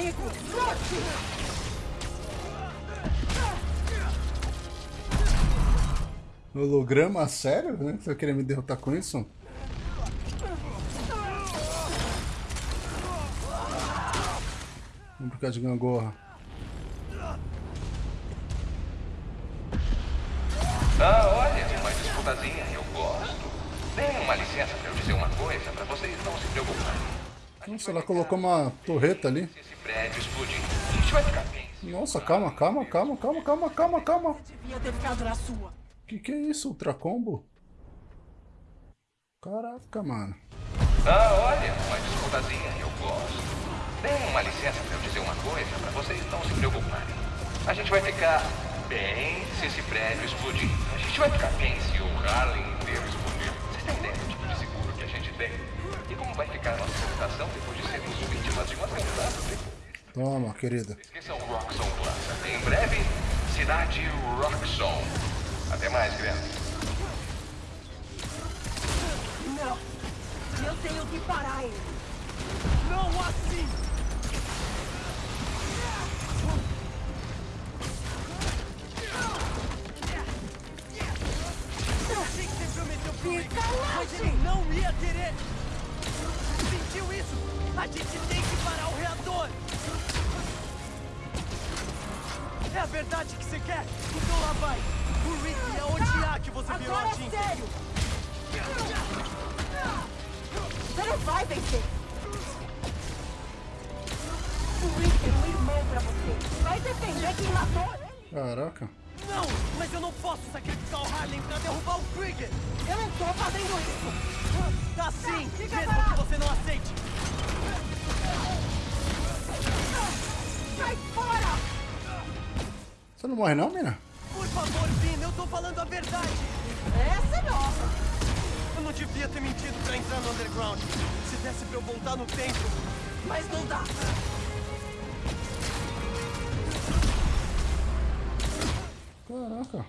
Lute! Holograma? Sério? Né? Você vai querer me derrotar com isso? Vamos brincar de gangorra. Ah, olha, uma disputazinha, eu gosto. Dê uma licença pra eu dizer uma coisa, pra vocês não se preocuparem. Nossa, ela colocou uma torreta ali. Prédio explodir, a gente vai ficar bem. Nossa, calma, calma, calma, calma, calma, calma, calma. Devia ter ficado na sua. Que que é isso? Ultra combo? Caraca, mano. Ah, olha, uma disputazinha, eu gosto. Dê uma licença pra eu dizer uma coisa, pra vocês não se preocuparem. A gente vai ficar bem se esse prédio explodir. A gente vai ficar bem se o Harlem inteiro explodir. Vocês têm ideia do tipo de seguro que a gente tem? E como vai ficar a nossa reputação depois de sermos vítimas de um atentado terrorista? Toma, querida. Esqueçam o Roxxon Plaza. Em breve, cidade Roxxon. Até mais, crianças. Não. Eu tenho que parar ele. Não assim! Eu sei que você prometeu pro Rick, mas ele não ia querer! Sentiu isso? A gente tem que parar o reator! É a verdade que você quer? Então lá vai! O Rick ia odiar que você virou Agora a é tinta! sério! Você não vai vencer! O Rick é um irmão pra você. Vai defender quem matou ele. Caraca. Não! Mas eu não posso sacrificar o Harlem pra derrubar o Krieger! Eu não tô fazendo isso! Tá sim! Fica Mesmo parado. que você não aceite! Sai fora! Você não morre não, mina? Por favor, Vin, eu tô falando a verdade! Essa é nova! Eu não devia ter mentido pra entrar no Underground. Se desse pra eu voltar no tempo. Mas não dá! Caraca.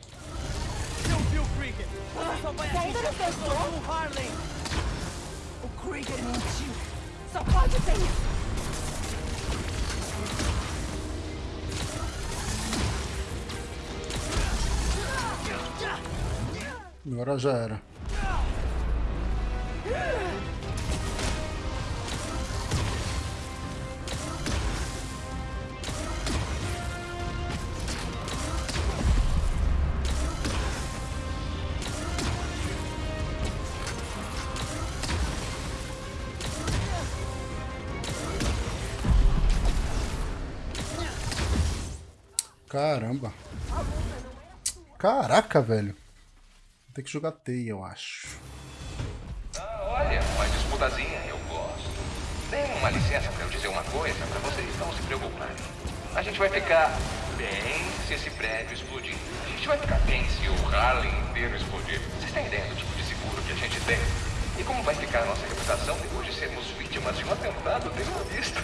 Eu vi o Krieger! Você só vai Você ainda não pensou? do Harlem! O Krieger mentiu! Só pode ser isso! Agora já era. Caramba. Caraca, velho. Vou ter que jogar teia, eu acho. Ah, olha, uma dispudazinha, eu gosto. Tem uma licença pra eu dizer uma coisa, pra vocês não se preocuparem. A gente vai ficar bem se esse prédio explodir. A gente vai ficar bem se o Harlem inteiro explodir. Vocês têm ideia do tipo de seguro que a gente tem? E como vai ficar a nossa reputação depois de sermos vítimas de um atentado terrorista?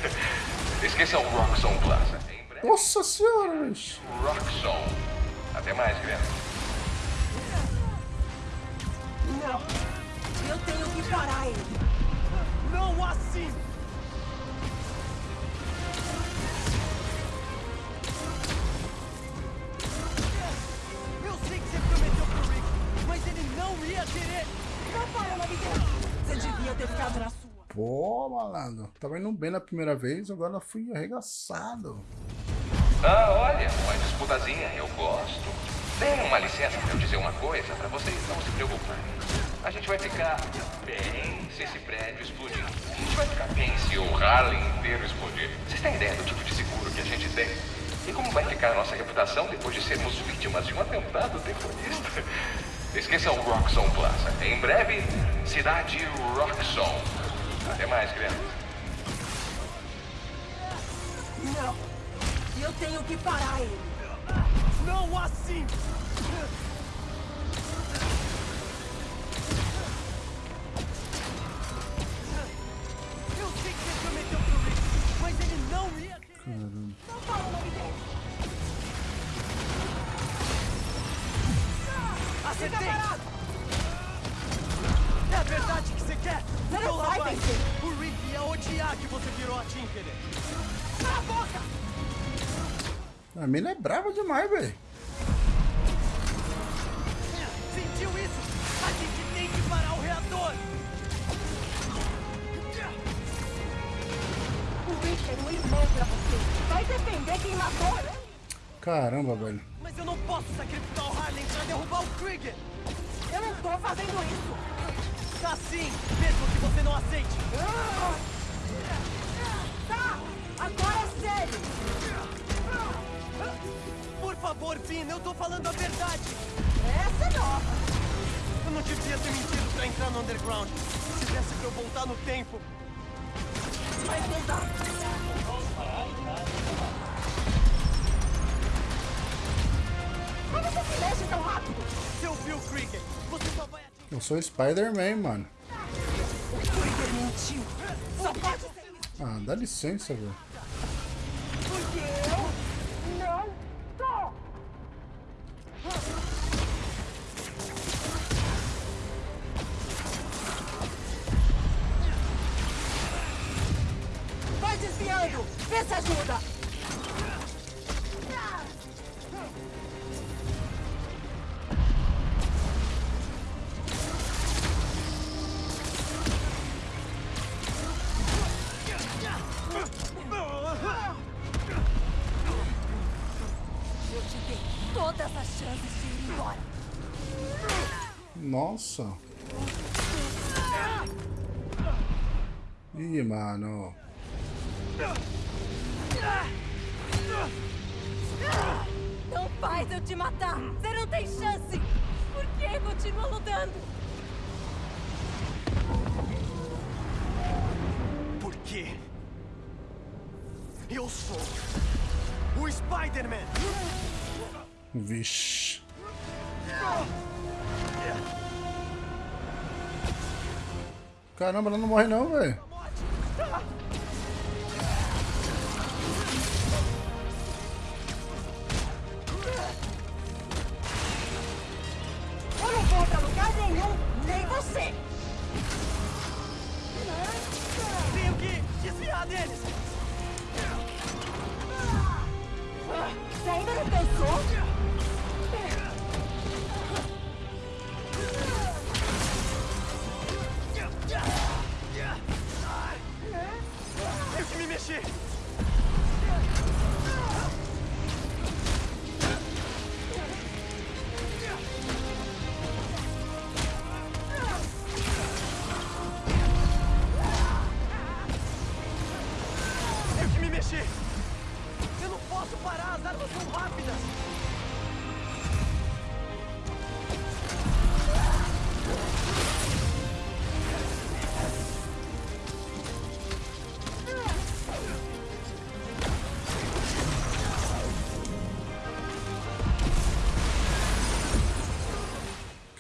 Esqueçam o Roxxon Plaza. Nossa senhora, bicho. Roxxon. Até mais, Graham. Não! Eu tenho que parar ele! Não assim! Eu sei que você prometeu pro Rick, mas ele não ia querer! Não para, Navigator! Você devia ter ficado na sua! Pô, malandro. Tava indo bem na primeira vez, agora fui arregaçado. Ah, olha, uma disputazinha, eu gosto. Tem uma licença pra eu dizer uma coisa, pra vocês não se preocuparem. A gente vai ficar bem se esse prédio explodir. A gente vai ficar bem se o Harlem inteiro explodir. Vocês têm ideia do tipo de seguro que a gente tem? E como vai ficar a nossa reputação depois de sermos vítimas de um atentado terrorista? Esqueçam o Roxxon Plaza. Em breve, cidade Roxxon. Até mais, crianças. Não! Eu tenho que parar ele! Não assim! Eu sei que você prometeu pro Rick, mas ele não ia querer! Caramba. Não para, Navigator! Acertei! Fica parado! É a verdade que você quer? Não lá vai vai. vencer. O Rick ia odiar que você virou a Tinkerer. Cala a boca! A mina é brava demais, velho. Sentiu isso? A gente tem que parar o reator! O Rick é um irmão pra você! Vai defender quem matou ele! Caramba, velho. Mas eu não posso sacrificar o Harlem pra derrubar o Krieger! Eu não tô fazendo isso! Tá sim, mesmo que você não aceite! Tá! Agora é sério! Por favor, Vina, eu tô falando a verdade! Essa é nova! Eu não devia ter mentido pra entrar no Underground. Se desse pra eu voltar no tempo. Vai tentar! Como você se mexe tão rápido? Se eu vi o Krieger, você só vai. Eu sou Spider-Man, mano. O Krieger mentiu! Só pode ser! Ah, dá licença, velho. O Spider-Man. Vixe. Caramba, ela não morre não, velho. Eu não vou pra lugar nenhum, nem você! Tenho que desviar deles.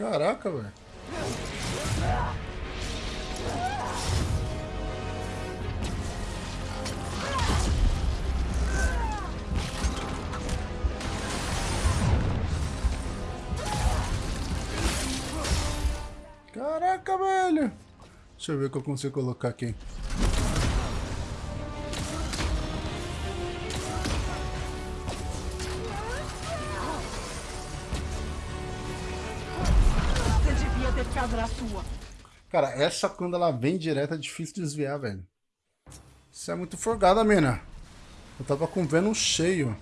Caraca, velho. Caraca, velho. Deixa eu ver o que eu consigo colocar aqui. Cara, essa quando ela vem direto é difícil desviar, velho. Isso é muito forgada, mina. Eu tava com o Venom cheio.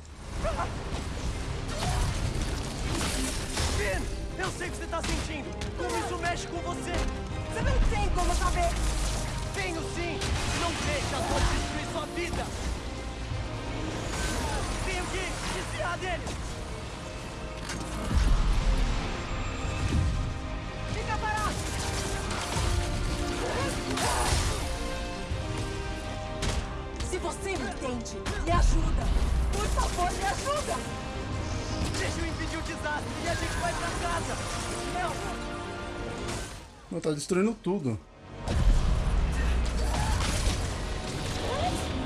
Ben, eu sei o que você tá sentindo. Como isso mexe com você. Você não tem como saber. Tenho sim. Não deixa a dor destruir sua vida. Tenho que desviar dele. Me entende, me ajuda. Por favor, me ajuda. Deixa eu impedir o desastre e a gente vai pra casa. Não. Não, tá destruindo tudo.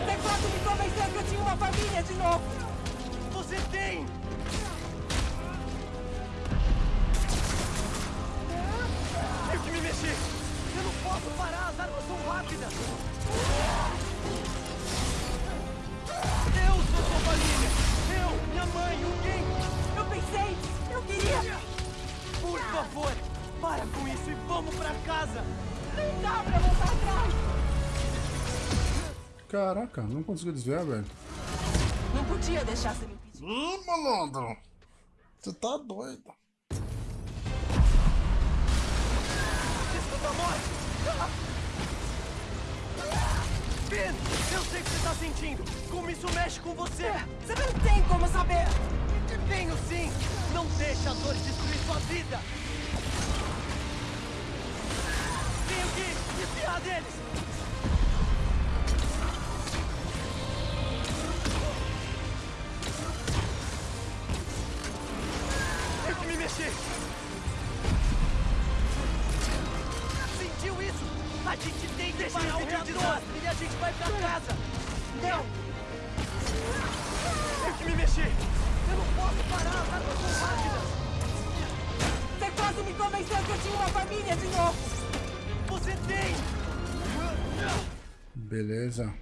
Teclado me convenceu que eu tinha uma família de novo. Você tem. Tenho que me mexer. Eu não posso parar, as armas são rápidas. Família. Eu, minha mãe, o Ken. Eu pensei, eu queria. Por favor, para com isso e vamos pra casa. Não dá pra voltar atrás. Caraca, não conseguiu desviar, velho. Não podia deixar você me impedir. Ih, malandro. Você tá doido. Escuta a morte. Ben, eu sei o que você tá sentindo. Como isso mexe com você. Você não tem como saber. Beleza.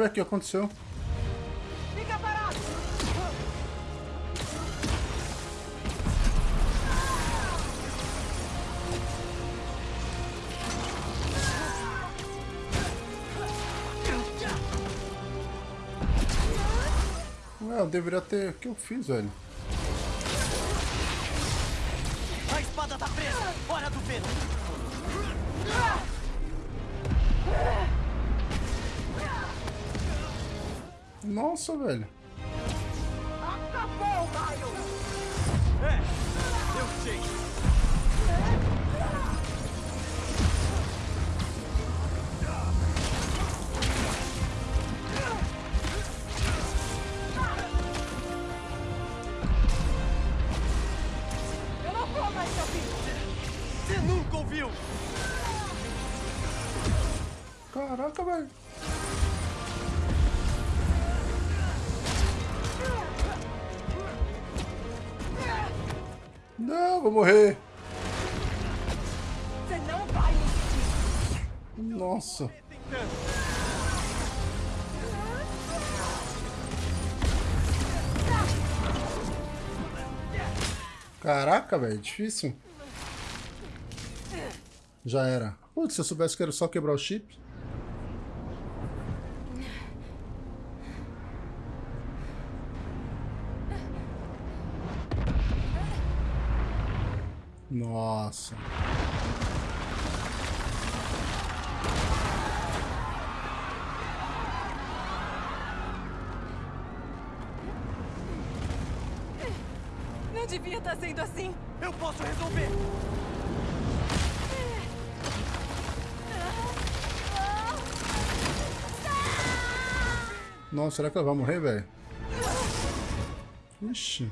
Ué, o que aconteceu? Fica parado. Ué, eu deveria ter... O que eu fiz, velho? Caraca, velho, difícil. Já era. Putz, se eu soubesse que era só quebrar o chip. Nossa. Devia estar sendo assim. Eu posso resolver. Nossa, será que ela vai morrer, velho? Ixi.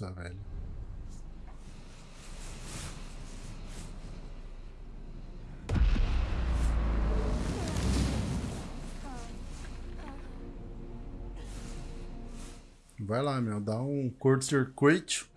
Nossa, velho. Vai lá, meu. Dá um curto-circuito.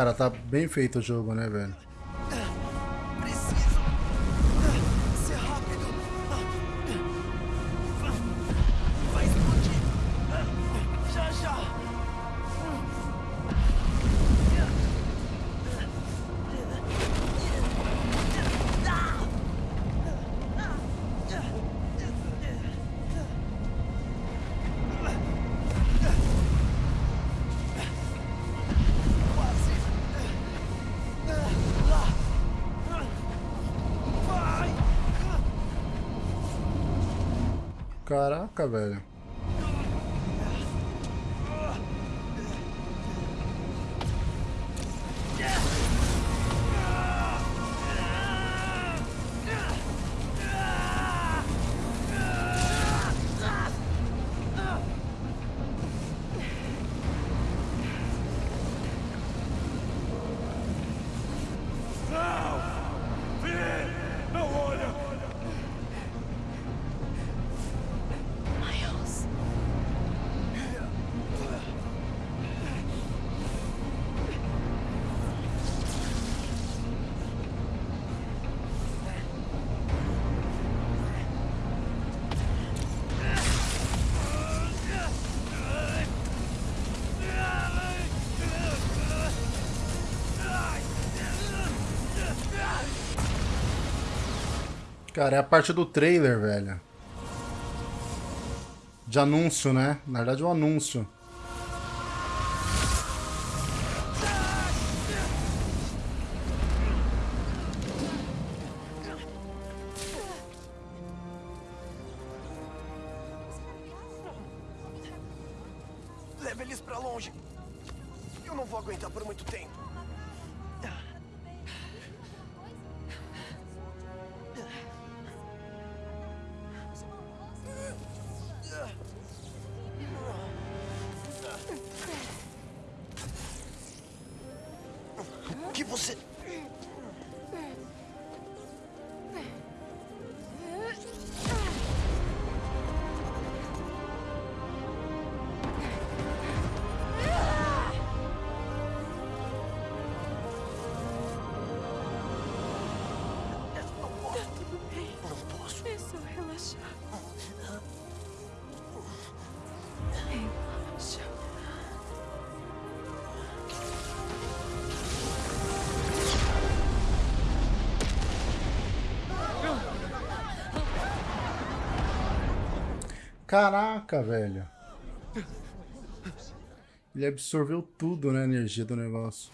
Cara, tá bem feito o jogo, né, velho? Cara, é a parte do trailer, velho. De anúncio, né? Na verdade, o anúncio. Caraca, velho. Ele absorveu tudo, né? A energia do negócio.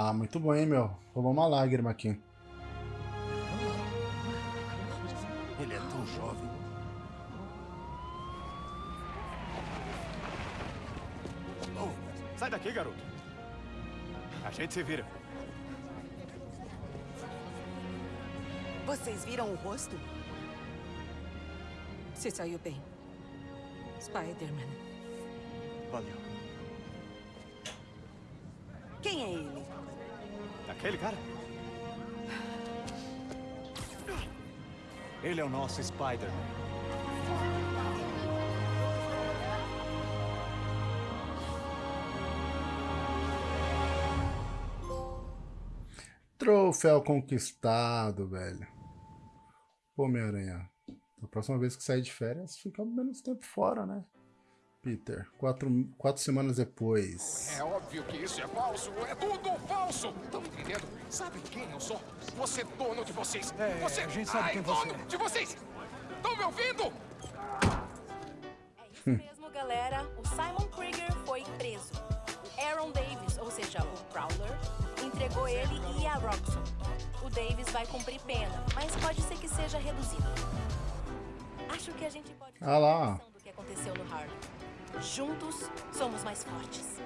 Ah, muito bom, hein, meu? Rolou uma lágrima aqui. Ele é tão jovem. Oh, sai daqui, garoto. A gente se vira. Vocês viram o rosto? Você saiu bem. Spider-Man. Valeu. Quem é ele? Aquele cara? Ele é o nosso Spider-Man. Troféu conquistado, velho. Pô, Homem-Aranha. Da próxima vez que sair de férias, fica menos tempo fora, né? Peter, quatro, quatro semanas depois. É óbvio que isso é falso. É tudo falso. Estão entendendo? Sabe quem eu sou? Você é dono de vocês. É, você a gente sabe Ai, quem dono você é. de vocês. Estão me ouvindo? É isso mesmo, galera. O Simon Krieger foi preso. O Aaron Davis, ou seja, o Prowler, entregou ele e a Roxxon. O Davis vai cumprir pena, mas pode ser que seja reduzido. Acho que a gente pode Ah lá. do que aconteceu no Harlem. Juntos, somos mais fortes.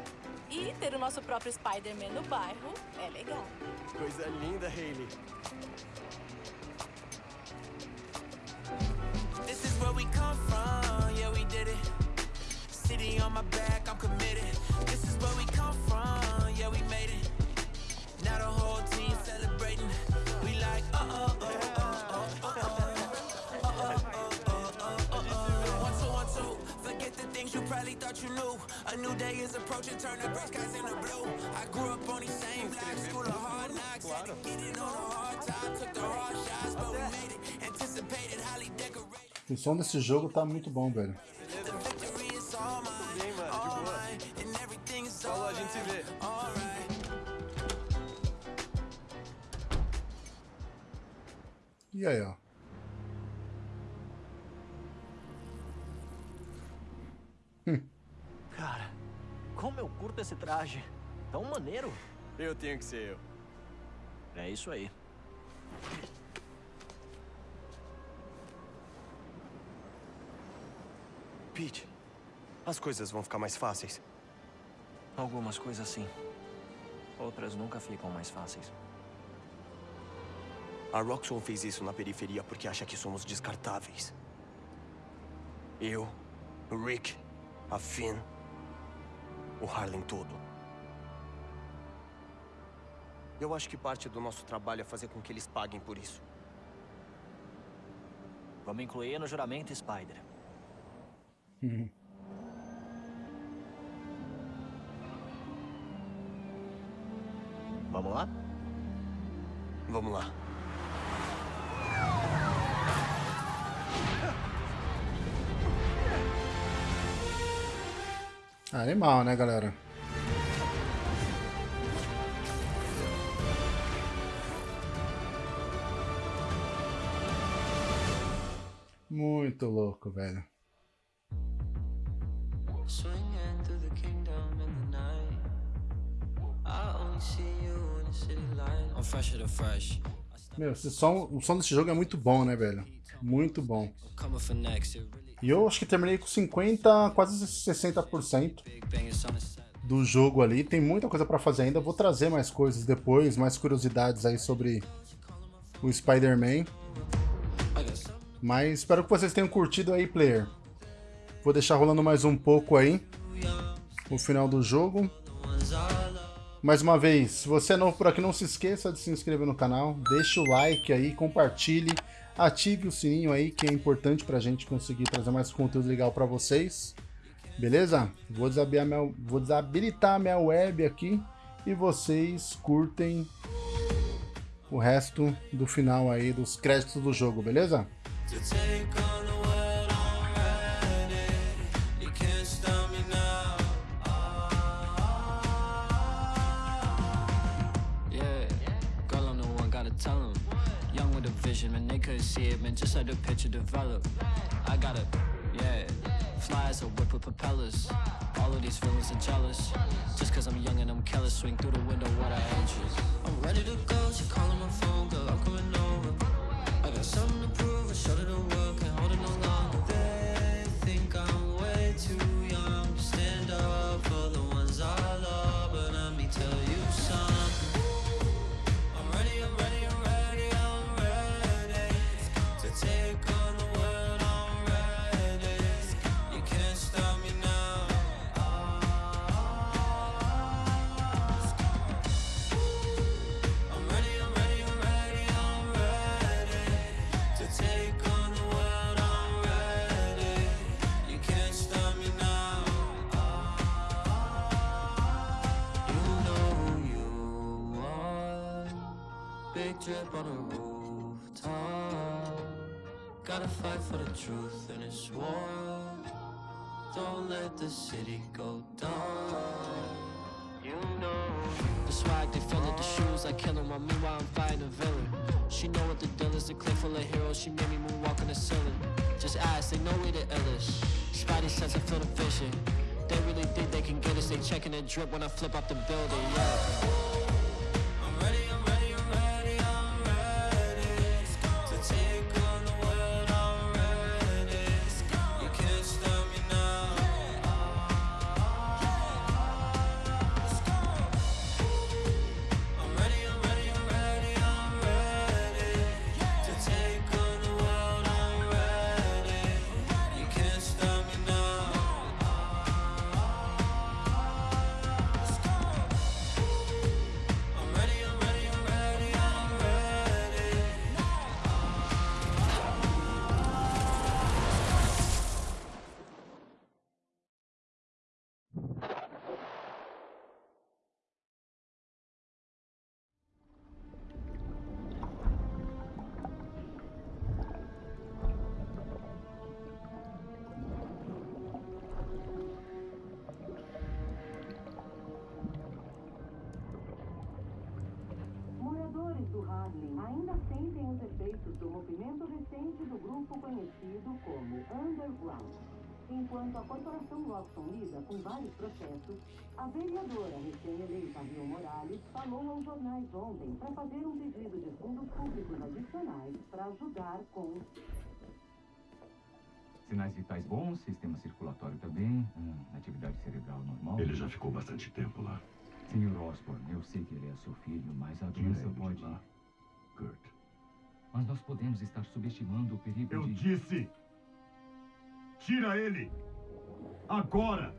E ter o nosso próprio Spider-Man no bairro é legal. Coisa linda, Hayley. This is where we come from, yeah, we did it. City on my back, I'm committed. This is where we come from, probably thought you knew. A new day is approaching, turn the gray skies into blue. I grew up on these same blocks, school of hard knocks. Had to get it on a hard time, took the hard shots, but we made it. Anticipated, highly decorated. O som desse jogo tá muito bom, velho. All mine, Bem, mano, de boa. Falou, a gente se vê. E aí, ó. Cara, como eu curto esse traje. Tão maneiro. Eu tenho que ser eu. É isso aí. Pete, as coisas vão ficar mais fáceis. Algumas coisas sim. Outras nunca ficam mais fáceis. A Roxxon fez isso na periferia porque acha que somos descartáveis. Eu, Rick, a Finn, o Harlem todo. Eu acho que parte do nosso trabalho é fazer com que eles paguem por isso. Vamos incluir no juramento Spider. Vamos lá? Vamos lá. Animal, né, galera? Muito louco, velho. Meu, esse som, o som desse jogo é muito bom, né, velho? Muito bom. E eu acho que terminei com 50, quase 60% big bang, it's on the set. do jogo ali. Tem muita coisa pra fazer ainda. Vou trazer mais coisas depois, mais curiosidades aí sobre o Spider-Man. Mas espero que vocês tenham curtido aí, player. Vou deixar rolando mais um pouco aí. O final do jogo. Mais uma vez, se você é novo por aqui, não se esqueça de se inscrever no canal. Deixe o like aí, compartilhe. Ative o sininho aí, que é importante pra gente conseguir trazer mais conteúdo legal pra vocês. Beleza? Vou desabilitar minha, vou desabilitar minha web aqui. E vocês curtem o resto do final aí, dos créditos do jogo, beleza? Vision, man, they couldn't see it, man. Just let the picture develop. I gotta, yeah. Fly as a whip with propellers. All of these feelings are jealous. Just cause I'm young and I'm careless, swing through the window what I interest. I'm ready to go, she calling my phone, girl, I'm coming over. I got something to prove, I showed her the world, Big drip on a rooftop. Gotta fight for the truth in this war. Don't let the city go down. You know the swag, they feel it, the shoes like killing while meanwhile I'm fighting a villain. She know what the deal is, the clip full of heroes. She made me moonwalk on the ceiling. Just ask, they know we the illest. Spidey sense, I feel the vision. They really think they can get us. They checking the drip when I flip off the building. Yeah. Enquanto a corporação Roxxon lida com vários processos, a vereadora recém-eleita Rio Morales falou aos jornais ontem para fazer um pedido de fundos públicos adicionais para ajudar com Sinais vitais bons, sistema circulatório também, hum, atividade cerebral normal. Ele já ficou bastante tempo lá. Senhor Osborne, eu sei que ele é seu filho, mas a doença pode... lá, Kurt. Mas nós podemos estar subestimando o perigo Eu de... disse! Tira ele! Agora!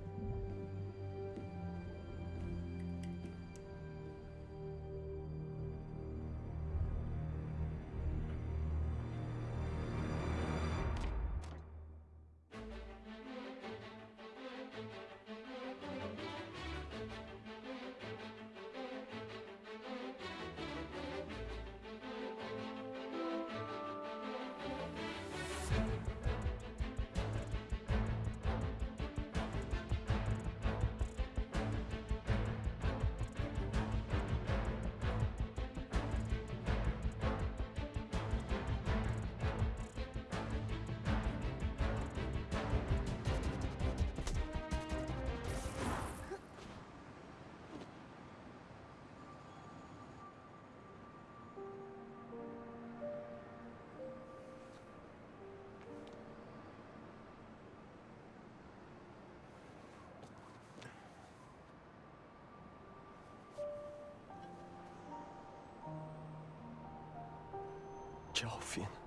Tchau, Finn.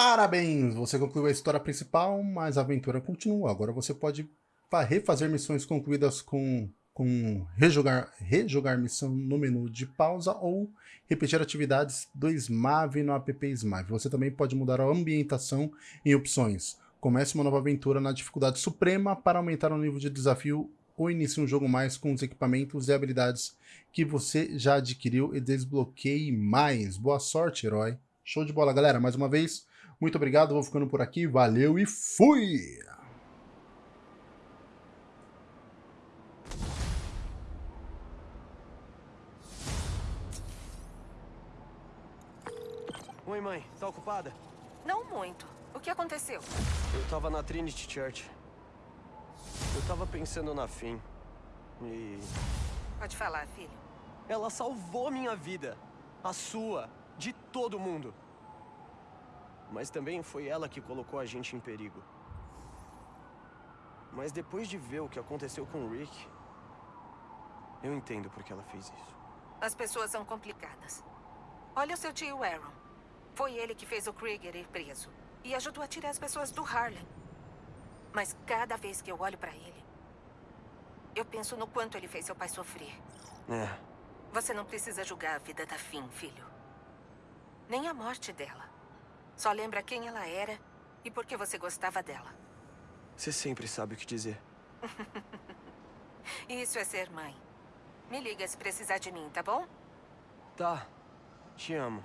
Parabéns! Você concluiu a história principal, mas a aventura continua. Agora você pode refazer missões concluídas com, com rejogar, rejogar missão no menu de pausa ou repetir atividades do Smave no app Smave. Você também pode mudar a ambientação em opções. Comece uma nova aventura na dificuldade suprema para aumentar o nível de desafio ou inicie um jogo mais com os equipamentos e habilidades que você já adquiriu e desbloqueie mais. Boa sorte, herói! Show de bola, galera. Mais uma vez, muito obrigado, vou ficando por aqui, valeu e fui! Oi, mãe. Tá ocupada? Não muito. O que aconteceu? Eu tava na Trinity Church. Eu tava pensando na Finn. E... Pode falar, filho. Ela salvou minha vida. A sua. De todo mundo. Mas também foi ela que colocou a gente em perigo. Mas depois de ver o que aconteceu com o Rick, eu entendo por que ela fez isso. As pessoas são complicadas. Olha o seu tio Aaron. Foi ele que fez o Krieger ir preso. E ajudou a tirar as pessoas do Harlem. Mas cada vez que eu olho pra ele, eu penso no quanto ele fez seu pai sofrer. É. Você não precisa julgar a vida da Finn, filho. Nem a morte dela. Só lembra quem ela era e por que você gostava dela. Você sempre sabe o que dizer. Isso é ser mãe. Me liga se precisar de mim, tá bom? Tá. Te amo.